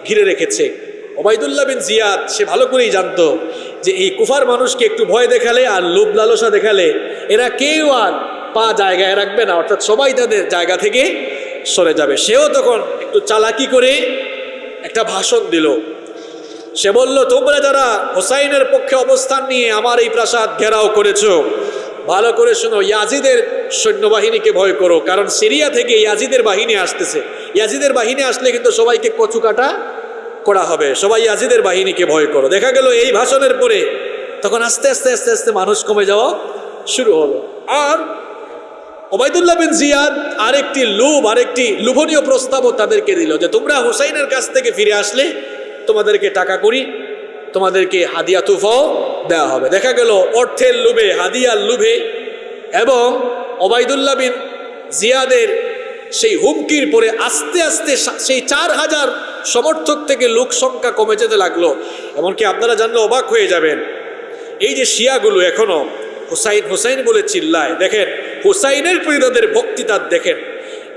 ঘিরে রেখেছে। ওবায়দুল্লাহ বিন জিয়াদ, সে ভালো করেই জানতো যে এই কুফার মানুষকে একটু ভয় দেখালে আর লোভ লালসা দেখালে এরা কেউ আর পা জায়গায় রাখবে না, অর্থাৎ সবাই তাদের জায়গা থেকে সরে যাবে। সেও তখন একটু চালাকি করে একটা ভাষণ দিল। সে বলল, তোমরা যারা হোসাইনের পক্ষে অবস্থান নিয়ে আমার এই প্রাসাদ ঘেরাও করেছ ভালো করে শোনো, ইয়াজিদের সৈন্যবাহিনীকে ভয় করো, কারণ সিরিয়া থেকে ইয়াজিদের বাহিনী আসতেছে। ইয়াজিদের বাহিনী আসলে কিন্তু সবাইকে কচু কাটা করা হবে। সবাই ইয়াজিদের বাহিনীকে ভয় করো। দেখা গেল এই ভাষণের পরে তখন আস্তে আস্তে আস্তে আস্তে মানুষ কমে যাওয়া শুরু হলো। আর ওবায়দুল্লাহ বিন জিয়াদ আরেকটি লোভ, আরেকটি লোভনীয় প্রস্তাবও তাদেরকে দিল যে, তোমরা হুসাইনের কাছ থেকে ফিরে আসলে তোমাদেরকে টাকা করি তোমাদেরকে হাদিয়া তুফাও দেওয়া হবে। দেখা গেল অর্থের লোভে, হাদিয়ার লোভে এবং ওবায়দুল্লাহ বিন জিয়াদের সেই হুমকির পরে আস্তে আস্তে সেই চার হাজার সমর্থক থেকে লোক সংখ্যা কমে যেতে লাগল। এমনকি আপনারা জানলে অবাক হয়ে যাবেন। এই যে শিয়াগুলো এখনও হুসাইন হুসাইন বলে চিল্লায়। দেখেন, হুসাইনের প্রতি তাদের ভক্তিতার দেখেন।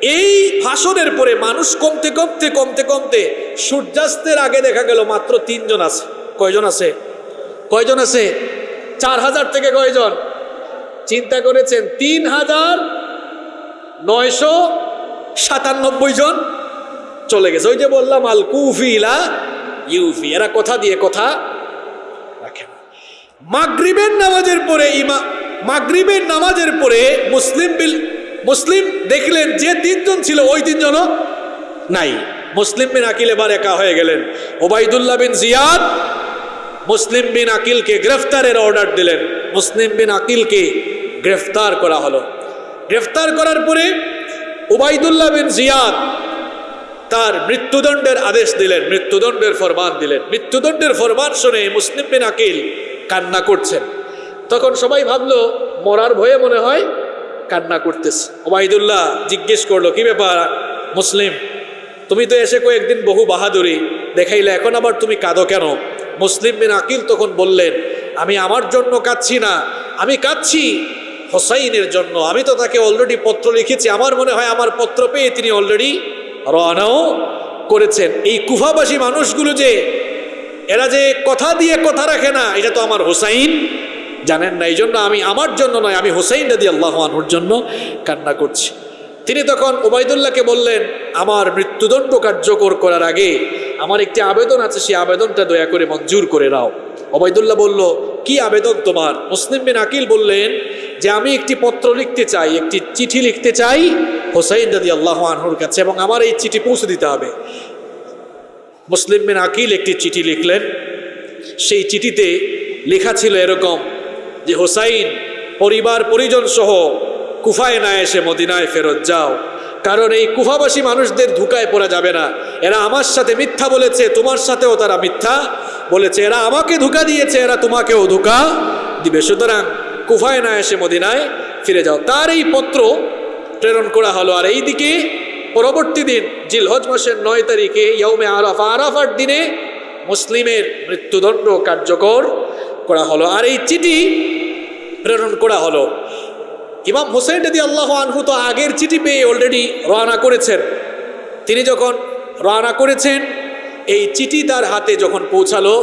এই ভাষণের পরে মানুষ কমতে কমতে কমতে কমতে সূর্যাস্তের আগে দেখা গেল মাত্র তিনজন আছে। কয়জন আছে? কয়জন আছে? চার হাজার থেকে কয়জন? চিন্তা করেছেন তিন হাজার নয়শো সাতানব্বই জন চলে গেছে। ওই যে বললাম, আল কুফিলা ইউফি। এরা কথা দিয়ে কথা রাখে মাগরিবের নামাজের পরে ইমা মাগরিবের নামাজের পরে মুসলিম বিল মুসলিম দেখলেন যে তিনজন ছিল, ওই তিনজনও নাই। মুসলিম বিন আকিল এবার একা হয়ে গেলেন। ওবাইদুল্লাহ বিন জিয়াদ মুসলিম বিন আকিলকে গ্রেফতারের অর্ডার দিলেন। মুসলিম বিন আকিলকে গ্রেফতার করা হলো। গ্রেফতার করার পরে ওবাইদুল্লাহ বিন জিয়াদ তার মৃত্যুদণ্ডের আদেশ দিলেন, মৃত্যুদণ্ডের ফরমান দিলেন। মৃত্যুদণ্ডের ফরমান শুনে মুসলিম বিন আকিল কান্না করছেন। তখন সবাই ভাবলো, মরার ভয়ে মনে হয় কান্না করতেছে। ওবায়দুল্লাহ জিজ্ঞেস করল, কি ব্যাপার মুসলিম? তুমি তো এসে কয়েকদিন বহু বাহাদুরি দেখাইলে, এখন আবার তুমি কাঁদো কেন? মুসলিম বিন আকিল তখন বললেন, আমি আমার জন্য কাঁদছি না, আমি কাঁদছি হোসাইনের জন্য। আমি তো তাকে অলরেডি পত্র লিখেছি, আমার মনে হয় আমার পত্র পেয়ে তিনি অলরেডি রওনাও করেছেন। এই কুফাবাসী মানুষগুলো যে, এরা যে কথা দিয়ে কথা রাখে না, এটা তো আমার হোসাইন জানেন না। এই জন্য আমি আমার জন্য নয়, আমি হোসাইন দাদি আল্লাহ আনহুর জন্য কান্না করছি। তিনি তখন ওবায়দুল্লাহকে বললেন, আমার মৃত্যুদণ্ড কার্যকর করার আগে আমার একটি আবেদন আছে, সেই আবেদনটা দয়া করে মঞ্জুর করে নাও। ওবায়দুল্লাহ বলল, কি আবেদন তোমার? মুসলিম বিন আকিল বললেন, যে আমি একটি পত্র লিখতে চাই, একটি চিঠি লিখতে চাই হোসাইন দাদি আল্লাহ আনহুর কাছে এবং আমার এই চিঠি পৌঁছে দিতে হবে। মুসলিম বিন আকিল একটি চিঠি লিখলেন। সেই চিঠিতে লেখা ছিল এরকম যে, হোসাইন, পরিবার পরিজন সহ কুফায় না এসে মদিনায় ফেরত যাও। কারণ এই কুফাবাসী মানুষদের ধুকায় পড়া যাবে না। এরা আমার সাথে মিথ্যা বলেছে, তোমার সাথেও তারা মিথ্যা বলেছে। এরা আমাকে ধোকা দিয়েছে, এরা তোমাকেও ধোকা দিবে। সুতরাং কুফায় না এসে মদিনায় ফিরে যাও। তার এই পত্র প্রেরণ করা হলো। আর এইদিকে পরবর্তী দিন, জিলহজ মাসের নয় তারিখে ইয়ৌমে আরাফা, আরাফার দিনে মুসলিমের মৃত্যুদণ্ড কার্যকর করা হলো। আর এই চিঠি প্রেরণ করা হলো। ইমাম হোসেন যদি আল্লাহ আনহু তো আগের চিঠি পেয়ে অলরেডি রওনা করেছেন। তিনি যখন রওনা করেছেন, এই চিঠি তার হাতে যখন পৌঁছালো,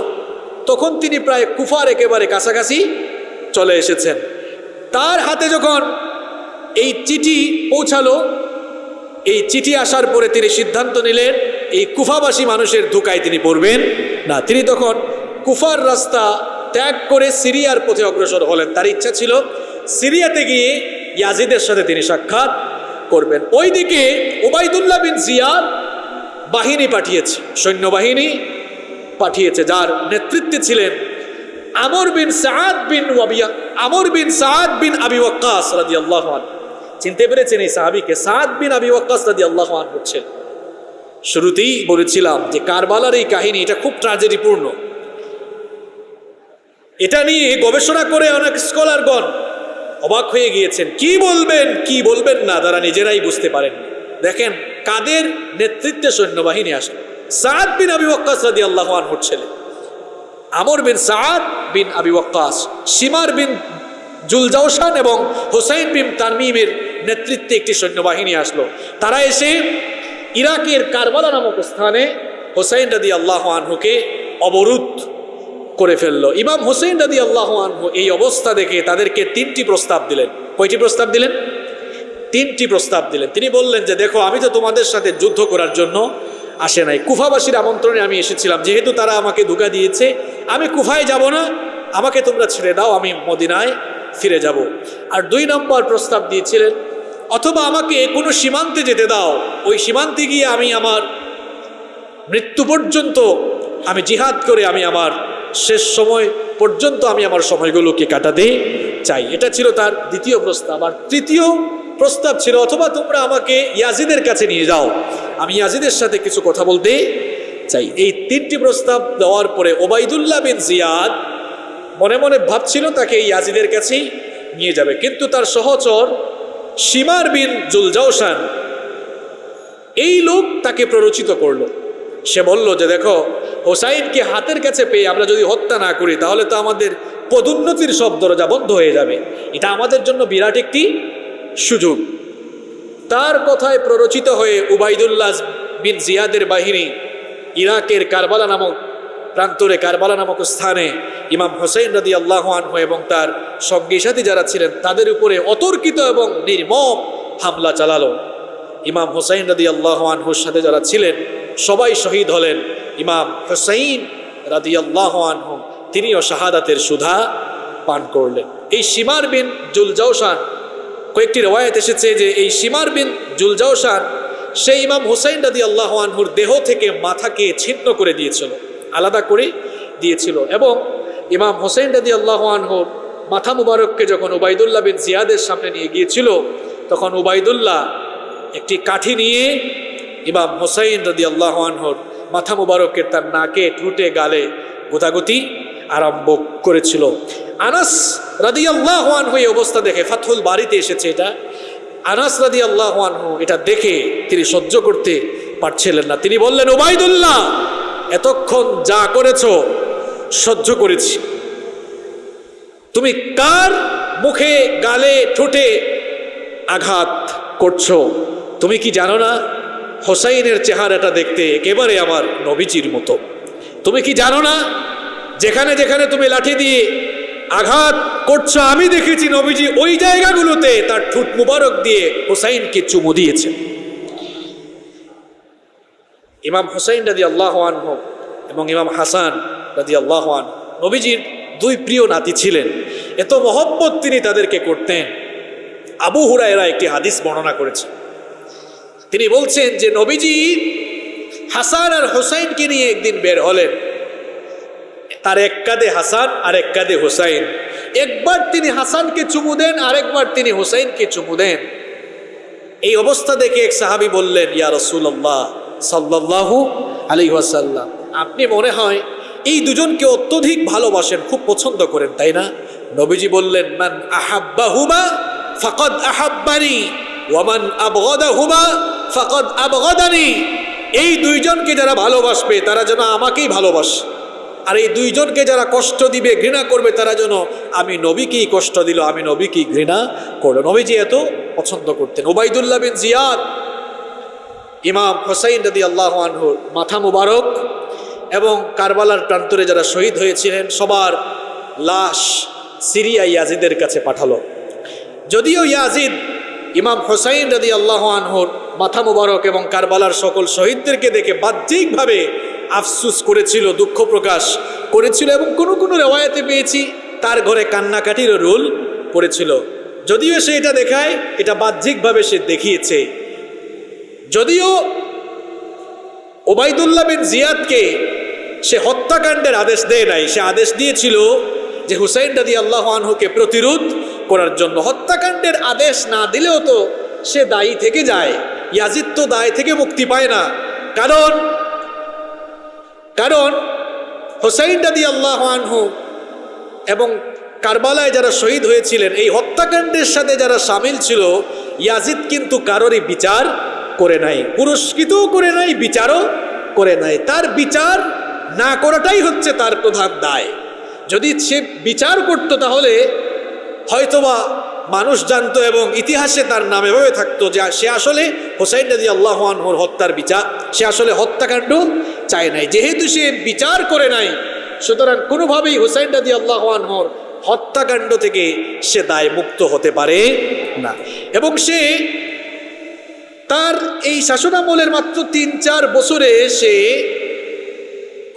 তখন তিনি প্রায় কুফার একেবারে কাছাকাছি চলে এসেছেন। তার হাতে যখন এই চিঠি পৌঁছালো, এই চিঠি আসার পরে তিনি সিদ্ধান্ত নিলেন, এই কুফাবাসী মানুষের ধোকায় তিনি পড়বেন না। তিনি তখন কুফার রাস্তা ত্যাগ করে সিরিয়ার পথে অগ্রসর হলেন। তার ইচ্ছা ছিল সিরিয়াতে গিয়ে ইয়াজিদের সাথে তিনি সাক্ষাৎ করবেন। ওইদিকে ওবায়দুল্লাহ বিন জিয়াদ বাহিনী পাঠিয়েছে, সৈন্যবাহিনী পাঠিয়েছে, যার নেতৃত্বে ছিলেন আমর বিন সাদ বিন আমর বিন সাদ বিন আবি ওয়াক্কাস আনহু। চিনতে পেরেছেন এই সাহাবীকে? সাদ বিন আবি ওয়াক্কাস রাদিয়াল্লাহু আনহু হচ্ছেন। শুরুতেই বলেছিলাম যে কারবালার এই কাহিনী, এটা খুব ট্র্যাজেডিপূর্ণ এটা নিয়ে গবেষণা করে অনেক স্কলারগণ অবাক হয়ে গিয়েছেন। কি বলবেন কি বলবেন না, তারা নিজেরাই বুঝতে পারেন। দেখেন, কাদের নেতৃত্বে সৈন্যবাহিনী আসলো? সাদ বিন আবি ওয়াক্কাস রাদিয়াল্লাহু আনহুর ছেলে। আমর বিন সাদ বিন আবি ওয়াক্কাস সীমার বিন জুলজাউসান এবং হোসাইন বিন তানমিমের নেতৃত্বে একটি সৈন্যবাহিনী আসলো। তারা এসে ইরাকের কারবালা নামক স্থানে হোসাইন রাদি আল্লাহ আনহুকে অবরোধ করে ফেলল। ইমাম হোসেন রাদি আল্লাহ এই অবস্থা দেখে তাদেরকে তিনটি প্রস্তাব দিলেন। কয়টি প্রস্তাব দিলেন? তিনটি প্রস্তাব দিলেন। তিনি বললেন যে, দেখো, আমি তো তোমাদের সাথে যুদ্ধ করার জন্য আসে নাই। কুফাবাসীর আমন্ত্রণে আমি এসেছিলাম। যেহেতু তারা আমাকে ধোকা দিয়েছে, আমি কুফায় যাব না। আমাকে তোমরা ছেড়ে দাও, আমি মদিনায় ফিরে যাব। আর দুই নম্বর প্রস্তাব দিয়েছিলেন, অথবা আমাকে কোনো সীমান্তে যেতে দাও। ওই সীমান্তে গিয়ে আমি আমার মৃত্যু পর্যন্ত আমি জিহাদ করে আমি আমার শেষ সময় পর্যন্ত আমি আমার সময়গুলোকে কাটাতে চাই। এটা ছিল তার দ্বিতীয় প্রস্তাব। আর তৃতীয় প্রস্তাব ছিল, অথবা তোমরা আমাকে ইয়াজিদের কাছে নিয়ে যাও। আমি ইয়াজিদের সাথে কিছু কথা বলতে চাই। এই তিনটি প্রস্তাব দেওয়ার পরে ওবায়দুল্লাহ বিন জিয়াদ মনে মনে ভাবছিল, তাকে এই ইয়াজিদের কাছেই নিয়ে যাবে। কিন্তু তার সহচর সীমার বিন জুলজাউসান এই লোক তাকে প্ররোচিত করল। সে বলল যে দেখো, হোসাইনকে হাতের কাছে পেয়ে আমরা যদি হত্যা না করি, তাহলে তো আমাদের পদোন্নতির সব দরজা বন্ধ হয়ে যাবে। এটা আমাদের জন্য বিরাট একটি সুযোগ। তার কথায় প্ররোচিত হয়ে উবাইদুল্লাহ বিন জিয়াদের বাহিনী ইরাকের কারবালা নামক প্রান্তরে কারবালা নামক স্থানে ইমাম হোসেন রাদি আল্লাহ আনহু এবং তার সঙ্গী সাথী যারা ছিলেন, তাদের উপরে অতর্কিত এবং নির্মম হামলা চালালো। ইমাম হোসাইন রাদি আল্লাহ আনহুর সাথে যারা ছিলেন সবাই শহীদ হলেন ইমাম হোসাইন রাদি আল্লাহ আনহু। তিনিও শাহাদাতের সুধা পান করলেন। এই সীমার বিন জুলজাউসান কয়েকটি রেওয়ায়ত এসেছে যে এই সীমার বিন জুলজাউসান সেই ইমাম হুসাইন রাদি আল্লাহ আনহুর দেহ থেকে মাথাকে ছিন্ন করে দিয়েছিল, আলাদা করে দিয়েছিল এবং ইমাম হোসেন রাদি আল্লাহ আনহুর মাথা মুবারককে যখন উবাইদুল্লাহ বিন জিয়াদের সামনে নিয়ে গিয়েছিল, তখন উবাইদুল্লাহ একটি কাঠি নিয়ে ইমাম হোসাইন রাদি আল্লাহ আনহুর মাথা মুবারকের তার নাকে, ঠুটে, গালে গোতাগুতি আরম্ভ করেছিল। আনাস রাদি আল্লাহ আনহু এই অবস্থা দেখে ফাথুল বাড়িতে এসেছে এটা। আনাস রাদি আল্লাহ আনহু এটা দেখে তিনি সহ্য করতে পারছিলেন না। তিনি বললেন ওবায়দুল্লাহ এতক্ষণ যা করেছ সহ্য করেছি। তুমি কার মুখে, গালে, ঠোঁটে আঘাত করছ? তুমি কি জানো না হোসাইনের চেহারাটা দেখতে একেবারে আমার নবীজির মতো। তুমি কি জানো না? যেখানে যেখানে তুমি লাঠি দিয়ে আঘাত করছ, আমি দেখেছি নবীজি ওই জায়গাগুলোতে তার ঠুট মুবারক দিয়ে হোসাইনকে চুমু দিয়েছে। ইমাম হোসাইন রাদি আল্লাহ আনহ এবং ইমাম হাসান রাদি আল্লাহ নবীজির দুই প্রিয় নাতি ছিলেন। এত মহব্বত তিনি তাদেরকে করতেন। আবু হুরায়রা একটি হাদিস বর্ণনা করেছে। তিনি বলছেন যে নবীজি হাসান আর হোসাইনকে নিয়ে একদিন বের হলেন। তার এক কাঁধে হাসান আর এক কাঁধে হোসাইন। একবার তিনি হাসানকে চুমু দেন, আরেকবার তিনি হোসাইনকে চুমু দেন। এই অবস্থা দেখে এক সাহাবি বললেন, ইয়া রসুল্লাহ সাল্লাহু আলী ওয়াসাল্লাম, আপনি মনে হয় এই দুজনকে অত্যধিক ভালোবাসেন, খুব পছন্দ করেন, তাই না? নবীজি বললেন, মান আহাব্বাহুমা ফাকাদ আহাব্বানি ওয়ামান আবগাদাহুমা ফাকাদ আবগাদানি। এই দুইজনকে যারা ভালোবাসবে, তারা যেন আমাকেই ভালোবাসে। আর এই দুইজনকে যারা কষ্ট দিবে, ঘৃণা করবে, তারা যেন আমি নবীকেই কষ্ট দিল, আমি নবীকেই ঘৃণা করল। নবীজি এত পছন্দ করতেন। ওবায়দুল্লাহ বিন জিয়াদ, ইমাম হোসাইন রদি আল্লাহ আনহুর মাথা মুবারক, এবং কারবালার প্রান্তরে যারা শহীদ হয়েছিলেন, সবার লাশ সিরিয়া ইয়াজিদের কাছে পাঠালো। যদিও ইয়াজিদ ইমাম হোসাইন রদি আল্লাহ আনহুর মাথা মোবারক এবং কারবালার সকল শহীদদেরকে দেখে বাহ্যিকভাবে আফসুস করেছিল, দুঃখ প্রকাশ করেছিল এবং কোনো কোনো রেওয়ায়তে পেয়েছি, তার ঘরে কান্নাকাটিরও রোল পড়েছিল। যদিও সে এটা দেখায়, এটা বাহ্যিকভাবে সে দেখিয়েছে। যদিও ওবায়দুল্লাহ বিন জিয়াদকে সে হত্যাকাণ্ডের আদেশ দেয় নাই, সে আদেশ দিয়েছিল যে হুসাইন রাদি আল্লাহ আনহুকে প্রতিরোধ করার জন্য হত্যাকাণ্ডের আদেশ না দিলেও তো সে দায়ী থেকে যায়। ইয়াজিদ তো দায় থেকে মুক্তি পায় না। কারণ কারণ হোসাইন রাদি আল্লাহ আনহু এবং কারবালায় যারা শহীদ হয়েছিলেন, এই হত্যাকাণ্ডের সাথে যারা সামিল ছিল, ইয়াজিদ কিন্তু কারোরই বিচার করে নাই, পুরস্কৃতও করে নাই, বিচারও করে নাই। তার বিচার না করাটাই হচ্ছে তার প্রধান দায়। যদি সে বিচার করতো তাহলে হয়তোবা মানুষ জানতো এবং ইতিহাসে তার নাম এভাবে থাকতো যে সে আসলে হোসাইন রাজি আল্লাহানহর হত্যার বিচার, সে আসলে হত্যাকাণ্ড চায় নাই। যেহেতু সে বিচার করে নাই, সুতরাং কোনোভাবেই হোসাইন রাজি আল্লাহানহর হত্যাকাণ্ড থেকে সে দায় মুক্ত হতে পারে না। এবং সে তার এই শাসনামলের মাত্র তিন চার বছরে সে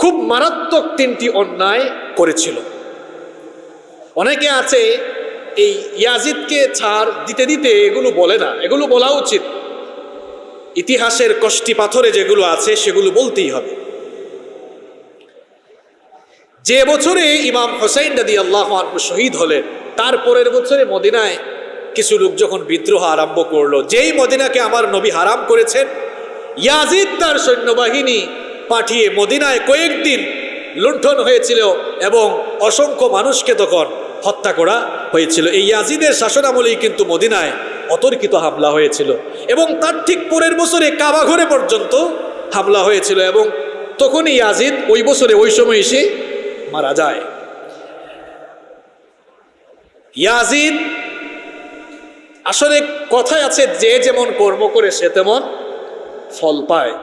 খুব মারাত্মক তিনটি অন্যায় করেছিল। অনেকে আছে এই ইয়াজিদকে ছাড় দিতে দিতে এগুলো বলে না, এগুলো বলা উচিত। ইতিহাসের কষ্টি পাথরে যেগুলো আছে সেগুলো বলতেই হবে। যে বছরে ইমাম হোসাইন দাদি আল্লাহ শহীদ হলেন, তার পরের বছরে মদিনায় কিছু লোক যখন বিদ্রোহ আরম্ভ করল, যেই মদিনাকে আমার নবী হারাম করেছেন, ইয়াজিদ তার সৈন্যবাহিনী পাঠিয়ে মদিনায় কয়েকদিন লুণ্ঠন হয়েছিল এবং অসংখ্য মানুষকে তখন হত্যা করা হয়েছিল। এই ইয়াজিদের শাসনামলেই কিন্তু মদিনায় অতর্কিত হামলা হয়েছিল এবং তার ঠিক পরের বছরে কাবাঘরে পর্যন্ত হামলা হয়েছিল এবং তখনই ইয়াজিদ ওই বছরে ওই সময় এসে মারা যায়। ইয়াজিদ আসলে কথায় আছে যে যেমন কর্ম করে সে তেমন ফল পায়।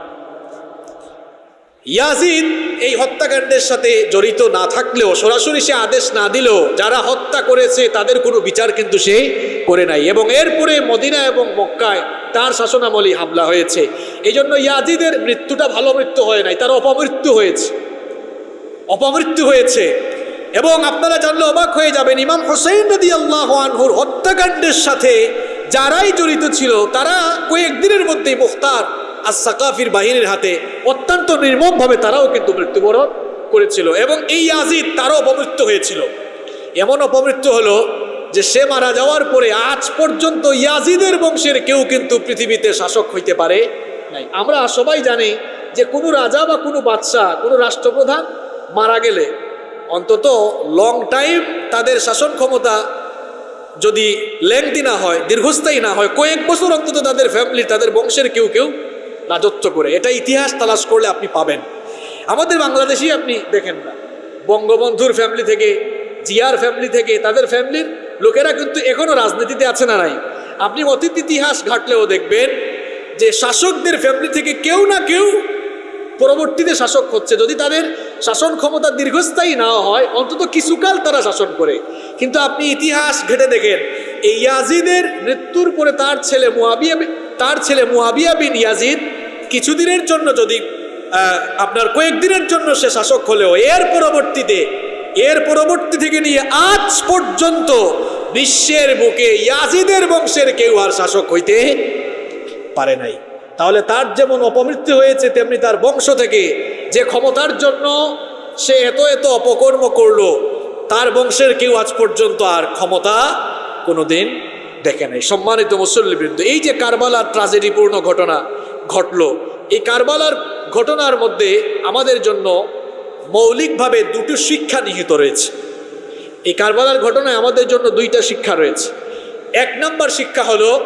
ইয়াজিদ এই হত্যাকাণ্ডের সাথে জড়িত না থাকলেও সরাসরি সে আদেশ না দিলেও যারা হত্যা করেছে তাদের কোনো বিচার কিন্তু সে করে নাই। এবং এরপরে মদিনা এবং মক্কায় তার শাসনামলী হামলা হয়েছে। এই জন্য ইয়াজিদের মৃত্যুটা ভালো মৃত্যু হয় নাই, তার অপমৃত্যু হয়েছে। অপমৃত্যু হয়েছে। এবং আপনারা জানলে অবাক হয়ে যাবেন, ইমাম হোসেন নদী আল্লাহ আনহুর হত্যাকাণ্ডের সাথে যারাই জড়িত ছিল, তারা কয়েকদিনের মধ্যেই মুখতার। আর সাকাফির বাহিনীর হাতে অত্যন্ত নির্মমভাবে তারাও কিন্তু মৃত্যুবরণ করেছিল এবং এই আজিদ তারও অপমৃত্যু হয়েছিল। এমন অপমৃত্যু হলো যে সে মারা যাওয়ার পরে আজ পর্যন্ত ইয়াজিদের বংশের কেউ কিন্তু পৃথিবীতে শাসক হইতে পারে নাই। আমরা সবাই জানি যে কোনো রাজা বা কোনো বাদশাহ, কোনো রাষ্ট্রপ্রধান মারা গেলে অন্তত লং টাইম তাদের শাসন ক্ষমতা যদি লেংদি না হয়, দীর্ঘস্থায়ী না হয়, কয়েক বছর অন্তত তাদের ফ্যামিলি তাদের বংশের কেউ কেউ রাজত্ব করে। এটা ইতিহাস তালাশ করলে আপনি পাবেন। আমাদের বাংলাদেশি আপনি দেখেন না। বঙ্গবন্ধুর ফ্যামিলি থেকে, জিয়ার ফ্যামিলি থেকে, তাদের ফ্যামিলির লোকেরা কিন্তু এখনও রাজনীতিতে আছে না নাই। আপনি অতীত ইতিহাস ঘাটলেও দেখবেন যে শাসকদের ফ্যামিলি থেকে কেউ না কেউ পরবর্তীতে শাসক হচ্ছে। যদি তাদের শাসন ক্ষমতা দীর্ঘস্থায়ী না হয়, অন্তত কিছুকাল তারা শাসন করে। কিন্তু আপনি ইতিহাস ঘেটে দেখেন, এই ইয়াজিদের মৃত্যুর পরে তার ছেলে মুয়াবিয়া তার ছেলে মুয়াবিয়া বিন ইয়াজিদ কিছুদিনের জন্য যদি আপনার কয়েকদিনের জন্য সে শাসক হলেও, এর পরবর্তীতে, এর পরবর্তী থেকে নিয়ে আজ পর্যন্ত বিশ্বের বুকে ইয়াজিদের বংশের কেউ আর শাসক হইতে পারে নাই। তাহলে তার যেমন অপমৃত্যু হয়েছে, তেমনি তার বংশ থেকে যে ক্ষমতার জন্য সে এত এত অপকর্ম করল, তার বংশের কেউ আজ পর্যন্ত আর ক্ষমতা কোনোদিন দেখে নাই। সম্মানিত মুসল্লিবৃন্দ, এই যে কারবালার ট্রাজেডিপূর্ণ ঘটনা ঘটলো। এই কারবালার ঘটনার মধ্যে আমাদের জন্য মৌলিকভাবে দুটো শিক্ষা নিহিত রয়েছে। এই কারবালার ঘটনায় আমাদের জন্য দুইটা শিক্ষা রয়েছে। এক নম্বর শিক্ষা হলো,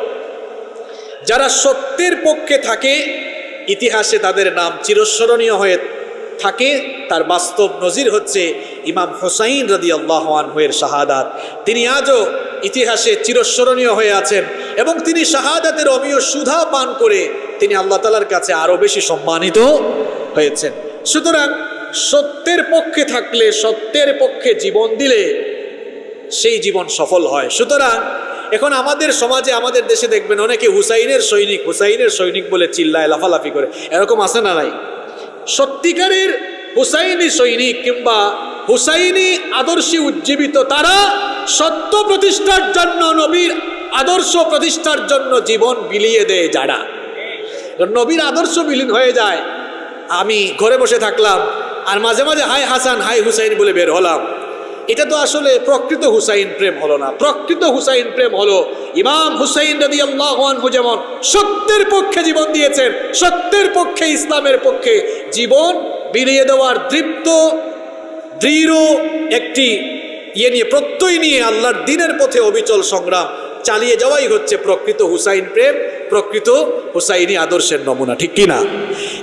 যারা সত্যের পক্ষে থাকে, ইতিহাসে তাদের নাম চিরস্মরণীয় হয়ে থাকে, তার বাস্তব নজির হচ্ছে ইমাম হোসাইন রদি আল্লাহানহের শাহাদাত। তিনি আজও ইতিহাসে চিরস্মরণীয় হয়ে আছেন এবং তিনি শাহাদাতের অমীয় সুধা পান করে তিনি আল্লাহ তালার কাছে আরও বেশি সম্মানিত হয়েছেন। সুতরাং সত্যের পক্ষে থাকলে, সত্যের পক্ষে জীবন দিলে সেই জীবন সফল হয়। সুতরাং এখন আমাদের সমাজে, আমাদের দেশে দেখবেন অনেকে হুসাইনের সৈনিক হুসাইনের সৈনিক বলে চিল্লায়, লাফালাফি করে। এরকম আছে না নাই? সত্যিকারের হুসাইনি সৈনিক কিংবা হুসাইনি আদর্শে উজ্জীবিত তারা সত্য প্রতিষ্ঠার জন্য, নবীর আদর্শ প্রতিষ্ঠার জন্য জীবন বিলিয়ে দেয় যারা। নবীর আদর্শ বিলীন হয়ে যায়। আমি ঘরে বসে থাকলাম আর মাঝে মাঝে হাই হাসান হাই হুসাইন বলে বের হলাম। এটা তো আসলে প্রকৃত হুসাইন প্রেম হলো না। প্রকৃত হুসাইন প্রেম হলো ইমাম হুসাইন রদি আল্লাহু যেমন সত্যের পক্ষে জীবন দিয়েছেন, সত্যের পক্ষে ইসলামের পক্ষে জীবন বিলিয়ে দেওয়ার দৃপ্ত, দৃঢ় একটি ইয়ে নিয়ে, প্রত্যয় নিয়ে আল্লাহর দিনের পথে অবিচল সংগ্রাম চালিয়ে যাওয়াই হচ্ছে প্রকৃত হুসাইন প্রেম, প্রকৃত হুসাইনি আদর্শের নমুনা, ঠিক কিনা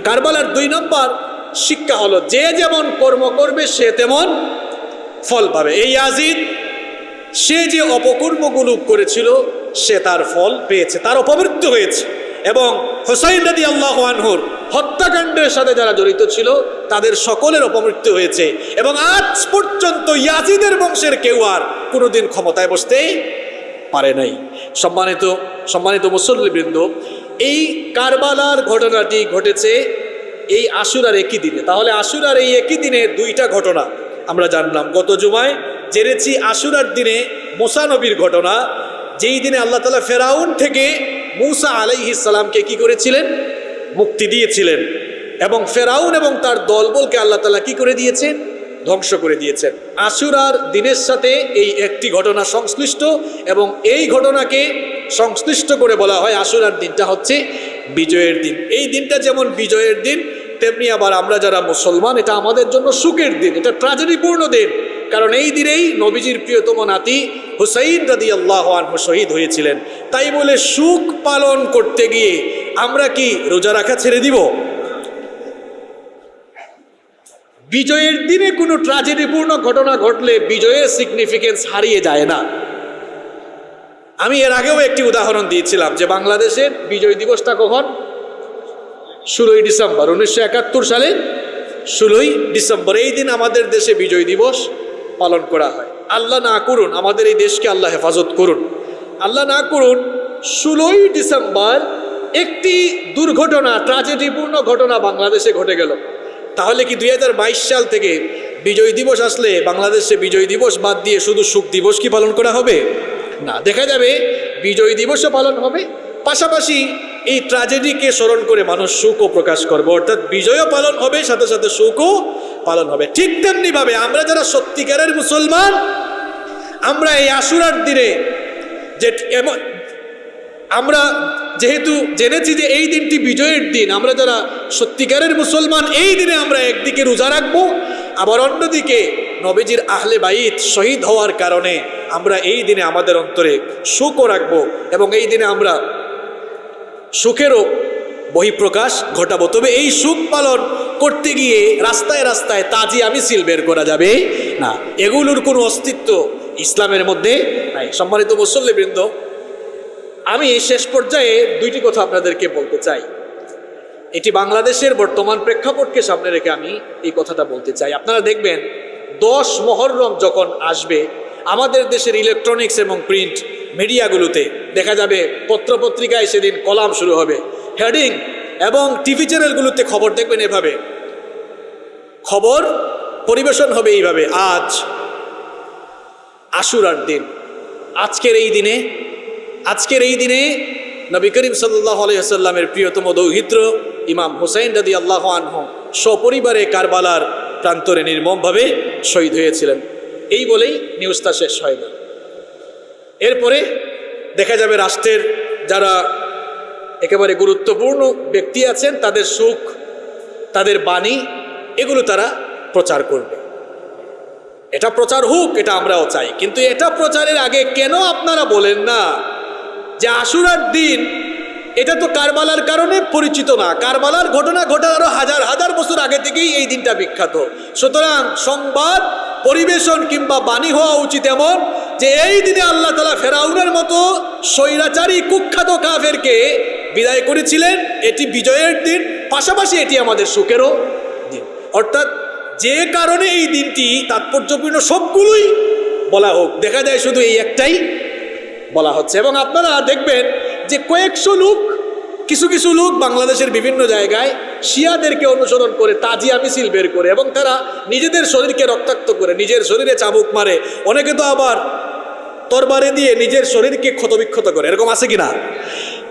কারবালার দুই নম্বর শিক্ষা হলো যে যেমন কর্ম করবে সে তেমন ফল পাবে। এই আজিদ সে যে অপকর্মগুলো করেছিল, সে তার ফল পেয়েছে, তার অপমৃত্যু হয়েছে। এবং হোসাইন রাদি আল্লাহ আনহুর হত্যাকাণ্ডের সাথে যারা জড়িত ছিল, তাদের সকলের অপমৃত্যু হয়েছে। এবং আজ পর্যন্ত ইয়াজিদের বংশের কেউ আর কোনোদিন ক্ষমতায় বসতে পারে নাই। সম্মানিত সম্মানিত মুসল্লিবৃন্দ, এই কারবালার ঘটনাটি ঘটেছে এই আশুরার একই দিনে। তাহলে আশুরার এই একই দিনে দুইটা ঘটনা। আমরা জানলাম। গত জুমায় জেনেছি আশুরার দিনে মোসা নবীর ঘটনা। যেই দিনে আল্লাহ তালা ফেরাউন থেকে মুসা আলাইহিসালামকে কি করেছিলেন? মুক্তি দিয়েছিলেন। এবং ফেরাউন এবং তার দলবলকে আল্লাহ তালা কি করে দিয়েছেন ধ্বংস করে দিয়েছেন আশুরার দিনের সাথে এই একটি ঘটনা সংশ্লিষ্ট এবং এই ঘটনাকে সংশ্লিষ্ট করে বলা হয় আশুরার দিনটা হচ্ছে বিজয়ের দিন। এই দিনটা যেমন বিজয়ের দিন তেমনি আবার আমরা যারা মুসলমান, এটা আমাদের জন্য সুখের দিন, এটা ট্রাজেডিপূর্ণ দিন। কারণ এই দিনেই নবীজির প্রিয়তম নাতি হুসাইন রাদি আল্লাহ আনহু শহীদ হয়েছিলেন। তাই বলে সুখ পালন করতে গিয়ে আমরা কি রোজা রাখা ছেড়ে দিব? বিজয়ের দিনে কোনো ট্রাজেডিপূর্ণ ঘটনা ঘটলে বিজয়ের সিগনিফিকেন্স হারিয়ে যায় না। আমি এর আগেও একটি উদাহরণ দিয়েছিলাম যে বাংলাদেশের বিজয় দিবসটা কখন? ষোলোই ডিসেম্বর, উনিশশো একাত্তর সালে ষোলোই ডিসেম্বর, এই দিন আমাদের দেশে বিজয় দিবস পালন করা হয়। আল্লাহ না করুন, আমাদের এই দেশকে আল্লাহ হেফাজত করুন। আল্লাহ না করুন, ষোলোই ডিসেম্বর একটি দুর্ঘটনা, ট্রাজেডিপূর্ণ ঘটনা বাংলাদেশে ঘটে গেল। তাহলে কি দু হাজার বাইশ সাল থেকে বিজয় দিবস আসলে বাংলাদেশে বিজয় দিবস বাদ দিয়ে শুধু সুখ দিবস কি পালন করা হবে? না, দেখা যাবে বিজয় দিবসও পালন হবে, পাশাপাশি এই ট্র্যাজেডিকে স্মরণ করে মানুষ সুখও প্রকাশ করবে। অর্থাৎ বিজয়ও পালন হবে, সাথে সাথে সুখও পালন হবে। ঠিক তেমনিভাবে আমরা যারা সত্যিকারের মুসলমান, আমরা এই আশুরার দিনে যে এমন আমরা যেহেতু জেনেছি যে এই দিনটি বিজয়ের দিন, আমরা যারা সত্যিকারের মুসলমান, এই দিনে আমরা একদিকে রোজা রাখব, আবার অন্যদিকে নবীজির আহলে বাইত শহীদ হওয়ার কারণে আমরা এই দিনে আমাদের অন্তরে সুখও রাখব এবং এই দিনে আমরা সুখেরও বহিঃপ্রকাশ ঘটাবো। তবে এই সুখ পালন করতে গিয়ে রাস্তায় রাস্তায় তাজি আমি সিল বের করা যাবে? না, এগুলোর কোনো অস্তিত্ব ইসলামের মধ্যে নাই। সম্মানিত মুসল্লিবৃন্দ, আমি শেষ পর্যায়ে দুইটি কথা আপনাদেরকে বলতে চাই। এটি বাংলাদেশের বর্তমান প্রেক্ষাপটকে সামনে রেখে আমি এই কথাটা বলতে চাই। আপনারা দেখবেন, দশ মহরম যখন আসবে, আমাদের দেশের ইলেকট্রনিক্স এবং প্রিন্ট মিডিয়াগুলোতে দেখা যাবে পত্রপত্রিকায় সেদিন কলাম শুরু হবে, হেডিং এবং টিভি চ্যানেলগুলোতে খবর দেখবেন এভাবে। খবর পরিবেশন হবে এইভাবে, আজ আশুরার দিন। আজকের এই দিনে, আজকের এই দিনে নবী করিম সাল্লাহ প্রিয়তম দৌহিত্র ইমাম হুসাইন রাদি আল্লাহ আনহ সপরিবারে কারবালার প্রান্তরে নির্মমভাবে শহীদ হয়েছিলেন। এই বলেই নিউজটা শেষ হয় না। এরপরে দেখা যাবে রাষ্ট্রের যারা একেবারে গুরুত্বপূর্ণ ব্যক্তি আছেন, তাদের সুখ, তাদের বাণী, এগুলো তারা প্রচার করবে। এটা প্রচার হোক, এটা আমরাও চাই। কিন্তু এটা প্রচারের আগে কেন আপনারা বলেন না যে আশুরার দিন এটা তো কারবালার কারণে পরিচিত না। কারবালার ঘটনা ঘটার আরও হাজার হাজার বছর আগে থেকেই এই দিনটা বিখ্যাত। সুতরাং সংবাদ, পরিবেশন কিংবা বাণী হওয়া উচিত এমন যে এই দিনে আল্লাহ তালা ফেরাউনের মতো স্বৈরাচারী, কুখ্যাত কাফেরকে বিদায় করেছিলেন। এটি বিজয়ের দিন, পাশাপাশি এটি আমাদের সুখেরও দিন। অর্থাৎ যে কারণে এই দিনটি তাৎপর্যপূর্ণ সবগুলোই বলা হোক। দেখা যায় শুধু এই একটাই বলা হচ্ছে। এবং আপনারা দেখবেন যে কয়েকশো লোক, কিছু কিছু লোক বাংলাদেশের বিভিন্ন জায়গায় শিয়াদেরকে অনুসরণ করে তাজিয়া মিছিল বের করে এবং তারা নিজেদের শরীরকে রক্তাক্ত করে, নিজের শরীরে চাবুক মারে। অনেকে তো আবার তরবারে দিয়ে নিজের শরীরকে ক্ষতবিক্ষত করে। এরকম আছে কি না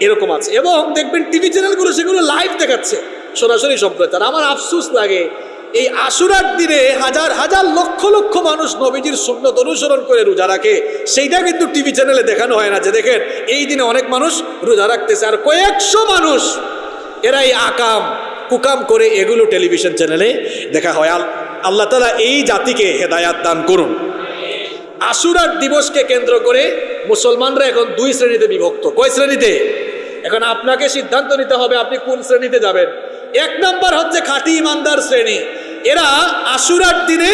এরকম আছে। এবং দেখবেন টিভি চ্যানেলগুলো সেগুলো লাইভ দেখাচ্ছে সরাসরি সম্প্রচার। আমার আফসোস লাগে এই আশুরার দিনে হাজার হাজার লক্ষ লক্ষ মানুষ নবীজির সুন্নত অনুসরণ করে রোজা রাখে। সেইটা কিন্তু টিভি চ্যানেলে দেখানো হয় না। যে দেখেন, এই দিনে অনেক মানুষ রোজা রাখতেছে আর কয়েকশো মানুষ এরা এই আকাম, কুকাম করে এগুলো টেলিভিশন চ্যানেলে দেখা হয়। আল- আল্লাহ তালা এই জাতিকে হেদায়াত দান করুন। আশুরার দিবসকে কেন্দ্র করে মুসলমানরা এখন দুই শ্রেণীতে বিভক্ত। কয় শ্রেণীতে? এখন আপনাকে সিদ্ধান্ত নিতে হবে আপনি কোন শ্রেণীতে যাবেন। এক নম্বর হচ্ছে খাঁটি ইমানদার শ্রেণি। এরা আশুরার দিনে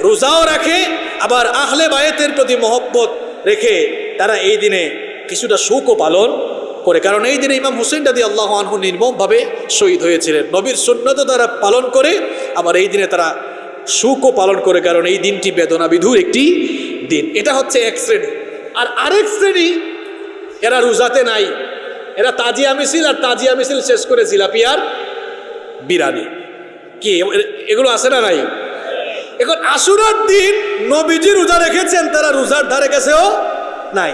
রোজাও রাখে, আবার আহলে বায়েতের প্রতি মহব্বত রেখে তারা এই দিনে কিছুটা শোকও পালন করে। কারণ এই দিনে ইমাম হুসেন দাদি আল্লাহ আনহু নির্মমভাবে শহীদ হয়েছিলেন। নবীর সুন্নত তারা পালন করে, আবার এই দিনে তারা সুখও পালন করে, কারণ এই দিনটি বেদনা বিধুর একটি দিন। এটা হচ্ছে এক শ্রেণি। আর আরেক শ্রেণি, এরা রোজাতে নাই। এরা তাজিয়া মিছিল, আর তাজিয়া মিছিল শেষ করে জিলাপিয়ার বিরানি। কি? এগুলো আছে না নাই? এখন আশুরার দিন নবীজি রোজা রেখেছেন, তারা রোজার ধারে কাছেও নাই।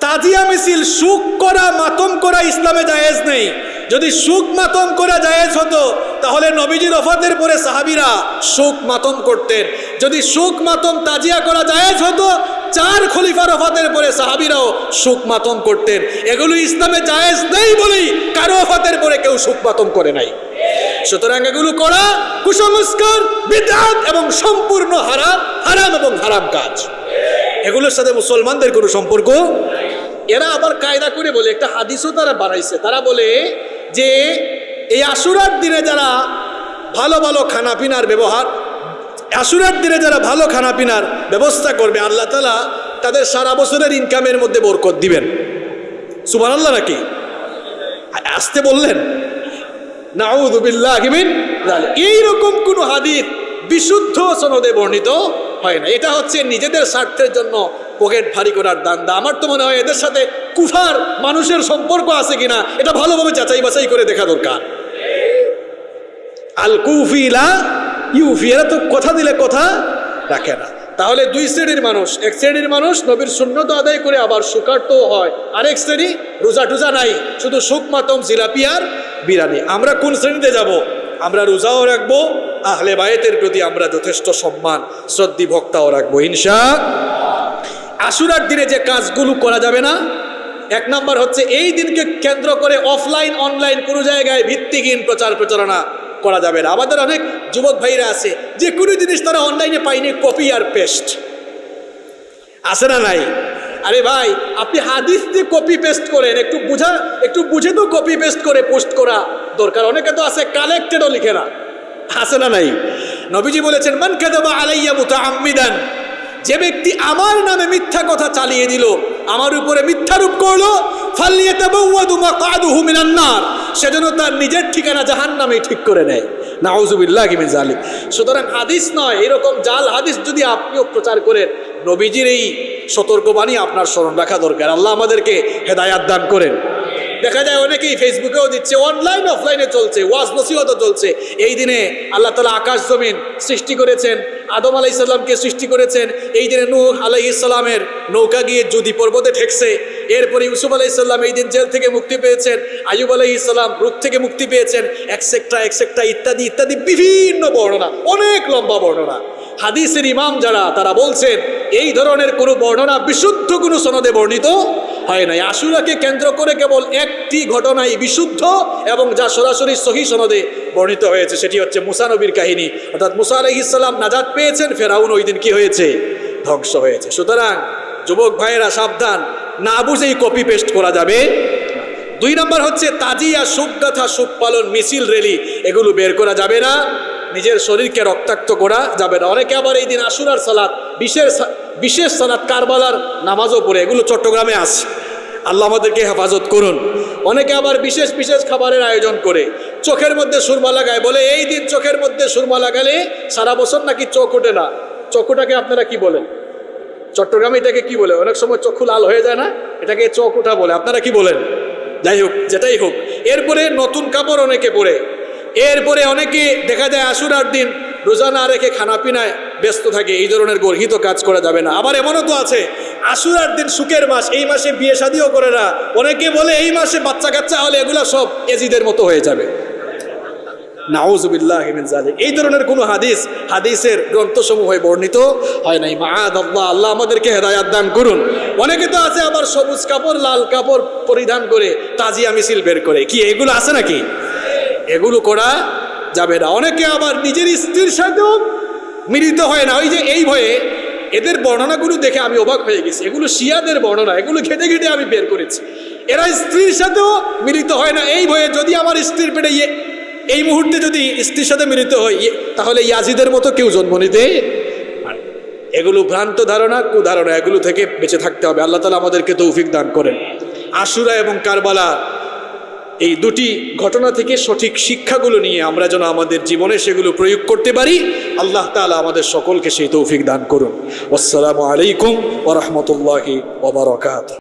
তাজিয়া মিছিল, সুখ করা, মাতম করা ইসলামে জায়েজ নেই। যদি সুখ মাতম করা জায়েজ হতো, তাহলে নবীজির ওফাতের পরে সাহাবিরা সুখ মাতম করতেন। যদি সুখ মাতম তাজিয়া করা জায়েজ হতো, চার খলিফার ওফাতের পরে সাহাবিরাও সুখ মাতম করতেন। এগুলো ইসলামে জায়েজ নেই বলেই কারও ওফাতের পরে কেউ সুখ মাতম করে নাই। সুতরাং এগুলো করা কুসংস্কার, বিদাত এবং সম্পূর্ণ হারাম হারাম এবং হারাম কাজ। এগুলোর সাথে মুসলমানদের কোনো সম্পর্ক এরা আবার কায়দা করে বলে, একটা হাদিসও তারা বাড়াইছে তারা বলে যে, এই আশুরার দিনে যারা ভালো ভালো খানাপিনার ব্যবহার, আশুরার দিনে যারা ভালো খানাপিনার ব্যবস্থা করবে, আল্লাহ তালা তাদের সারা বছরের ইনকামের মধ্যে বরকত দিবেন। সুমান আল্লাহ নাকি আসতে বললেন? এইরকম কোন হাদিস বিশুদ্ধ সনদে বর্ণিত হয় না। এটা হচ্ছে নিজেদের স্বার্থের জন্য পকেট ভারী করার দান্দা। আমার তো মনে হয় এদের সাথে কুফার মানুষের সম্পর্ক আছে কিনা, এটা ভালোভাবে যাচাই বাছাই করে দেখা দরকার। আল কুফিলা ইউফি, এরা তো কথা দিলে কথা রাখে না। তাহলে দুই শ্রেণির মানুষ, এক শ্রেণির মানুষ নবীর শূন্যত আদায় করে আবার সুকার্ত হয়। আরেক শ্রেণি রোজা টুজা নাই, শুধু সুখ মাতম জিলাপি আর বিরানি আমরা কোন শ্রেণীতে যাব? আমরা রোজাও রাখব, আহলে বায়েতের প্রতি আমরা যথেষ্ট সম্মান, শ্রদ্ধি ভক্তাও রাখব হিংসা আশুরার দিনে যে কাজগুলো করা যাবে না, এক নাম্বার হচ্ছে এই দিনকে কেন্দ্র করে অফলাইন, অনলাইন কোনো জায়গায় ভিত্তিহীন প্রচার প্রচারণা করা যাবে না। আমাদের অনেক যুবক ভাইরা আছে, যে কোনো জিনিস তারা অনলাইনে পায়নি কপি আর পেস্ট আছে না নাই? আরে ভাই, আপনি হাদিস দিয়ে কপি পেস্ট করেন, একটু বুঝা, একটু বুঝে তো কপি পেস্ট করে পোস্ট করা দরকার। অনেকে তো আছে কালেক্টেডও লিখে না। আছে না নাই? নবীজি বলেছেন, মান কাদাবা আলাইয়া মুতাআম্মিদান। যে ব্যক্তি আমার নামে মিথ্যা কথা চালিয়ে দিল, আমার উপরে মিথ্যারূপ করল তার নিজের ঠিকানা ঠিক করে নেয়। সুতরাং হাদিস নয়, এরকম জাল হাদিস যদি আপনিও প্রচার করেন, নবীজির এই সতর্কবাণী আপনার স্মরণ রাখা দরকার। আল্লাহ আমাদেরকে হেদায়াত দান করেন। দেখা যায় অনেকেই ফেসবুকেও দিচ্ছে অনলাইন অফলাইনে চলছে, ওয়াজ নসিহতও চলছে। এই দিনে আল্লাহ তালা আকাশ জমিন সৃষ্টি করেছেন, আদম আলাই ইসলামকে সৃষ্টি করেছেন। এই দিনে নূহ আলাই ইসলামের নৌকা গিয়ে যদি পর্বতে ঠেকছে। এরপরে ইউসুফ আলাই ইসলাম এই দিন জেল থেকে মুক্তি পেয়েছেন আয়ুব আলাই ইসলাম রূপ থেকে মুক্তি পেয়েছেন একসেকটা একসেকটা ইত্যাদি ইত্যাদি বিভিন্ন বর্ণনা, অনেক লম্বা বর্ণনা। হাদিসের ইমাম যারা, তারা বলছেন, এই ধরনের কোনো বর্ণনা বিশুদ্ধ কোনো সনদে বর্ণিত হয় নাই। আশুরাকে কেন্দ্র করে কেবল একটি ঘটনাই বিশুদ্ধ এবং যা সরাসরি সহি সনদে বর্ণিত হয়েছে, সেটি হচ্ছে মুসা নবীর কাহিনী। অর্থাৎ মুসা আলহিসাল্লাম নাজাদ পেয়েছেন, ফেরাউন ওই দিন কী হয়েছে? ধ্বংস হয়েছে। সুতরাং যুবক ভাইয়েরা, সাবধান। না বুঝেই কপি পেস্ট করা যাবে দুই নম্বর হচ্ছে তাজিয়া, সুখ গাথা, সুখ পালন, মিছিল রেলি এগুলো বের করা যাবে না। নিজের শরীরকে রক্তাক্ত করা যাবে না। অনেকে আবার এই দিন আশুরার সালাদ বিশেষ বিশেষ সালাদ কারবালার নামাজও পড়ে। এগুলো চট্টগ্রামে আছে। আল্লাহ আমাদেরকে হেফাজত করুন। অনেকে আবার বিশেষ বিশেষ খাবারের আয়োজন করে। চোখের মধ্যে সুরমা লাগায়। বলে, এই দিন চোখের মধ্যে সুরমা লাগালে সারা বছর নাকি চোখ ওঠে না? চোখটাকে আপনারা কি বলেন? চট্টগ্রামে এটাকে কি বলে? অনেক সময় চক্ষু লাল হয়ে যায় না? এটাকে চোখ ওঠা বলে। আপনারা কি বলেন? যাই হোক, যেটাই হোক। এরপরে নতুন কাপড় অনেকে পরে। এরপরে অনেকে দেখা যায় আশুরার দিন রোজা না রেখে খানা পিনায় ব্যস্ত থাকে, এই ধরনের গর্হিত কাজ করা যাবে না। আবার এমনও তো আছে, আশুরার দিন সুখের মাস, এই মাসে বিয়ে শাদিও করে না। অনেকে বলে এই মাসে বাচ্চা কাচ্চা হলে এগুলা সব এজিদের মতো হয়ে যাবে। এই ধরনের কোনো হাদিস, হাদিসের গ্রন্থসমূহে বর্ণিত হয় নাই। আল্লাহ আমাদেরকে হেদায়াত দান করুন। অনেকে তো আছে আবার সবুজ কাপড়, লাল কাপড় পরিধান করে তাজিয়া মিছিল বের করে। কি এগুলো আছে নাকি? এগুলো করা যাবে না। অনেকে আবার নিজের স্ত্রীর সাথেও মিলিত হয় না। ওই যে এই ভয়ে এদের বর্ণনাগুলো দেখে আমি অবাক হয়ে গেছি। এগুলো শিয়াদের বর্ণনা, এগুলো ঘেটে ঘেটে আমি বের করেছি। এরা স্ত্রীর সাথেও মিলিত হয় না। এই ভয়ে যদি আমার স্ত্রীর পেটে ইয়ে এই মুহূর্তে যদি স্ত্রীর সাথে মিলিত হয়, ইয়ে- তাহলে ইয়াজিদের মতো কেউ জন্ম নিতে এগুলো ভ্রান্ত ধারণা, কুধারণা, এগুলো থেকে বেঁচে থাকতে হবে। আল্লাহ তালা আমাদেরকে তৌফিক দান করেন। আশুরা এবং কারবালা এই দুটি ঘটনা থেকে সঠিক শিক্ষাগুলো নিয়ে আমরা যেন আমাদের জীবনে সেগুলো প্রয়োগ করতে পারি, আল্লাহ তালা আমাদের সকলকে সেই তৌফিক দান করুন। আসসালামু আলাইকুম ওরহমতুল্লাহি ওবরাকাত